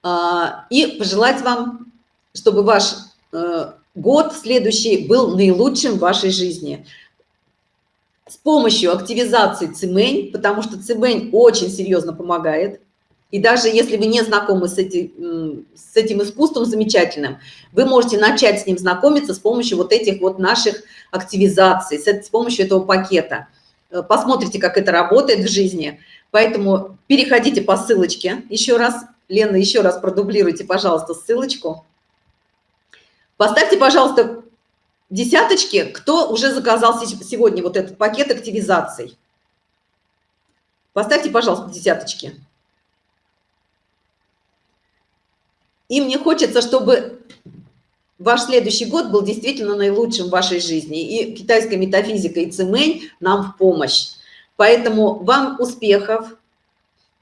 а, и пожелать вам, чтобы ваш э, год следующий был наилучшим в вашей жизни. С помощью активизации цимень, потому что цимень очень серьезно помогает – и даже если вы не знакомы с этим, с этим искусством замечательным, вы можете начать с ним знакомиться с помощью вот этих вот наших активизаций, с помощью этого пакета. Э, посмотрите, как это работает в жизни. Поэтому переходите по ссылочке. Еще раз, Лена, еще раз продублируйте, пожалуйста, ссылочку. Поставьте, пожалуйста, десяточки, кто уже заказал сегодня вот этот пакет активизаций. Поставьте, пожалуйста, десяточки. И мне хочется, чтобы ваш следующий год был действительно наилучшим в вашей жизни. И китайская метафизика и цимэнь нам в помощь. Поэтому вам успехов.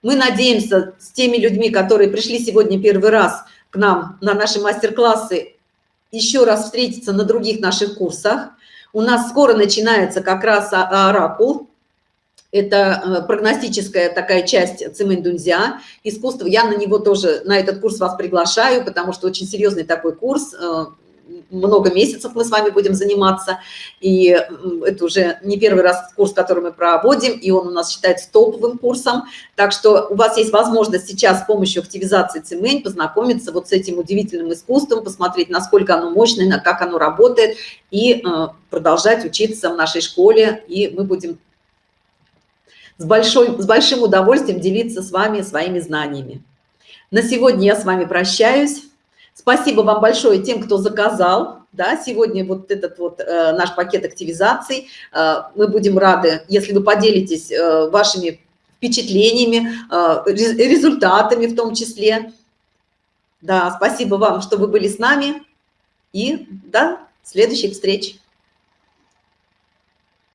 Мы надеемся с теми людьми, которые пришли сегодня первый раз к нам на наши мастер-классы, еще раз встретиться на других наших курсах. У нас скоро начинается как раз оракул это э, прогностическая такая часть цимэнь-дунзя, искусство. Я на него тоже, на этот курс вас приглашаю, потому что очень серьезный такой курс, э, много месяцев мы с вами будем заниматься, и это уже не первый раз курс, который мы проводим, и он у нас считается топовым курсом, так что у вас есть возможность сейчас с помощью активизации цимэнь познакомиться вот с этим удивительным искусством, посмотреть, насколько оно мощное, как оно работает, и э, продолжать учиться в нашей школе, и мы будем с, большой, с большим удовольствием делиться с вами своими знаниями. На сегодня я с вами прощаюсь. Спасибо вам большое тем, кто заказал. Да, сегодня вот этот вот э, наш пакет активизаций. Э, мы будем рады, если вы поделитесь э, вашими впечатлениями, э, результатами в том числе. Да, спасибо вам, что вы были с нами. И до следующих встреч.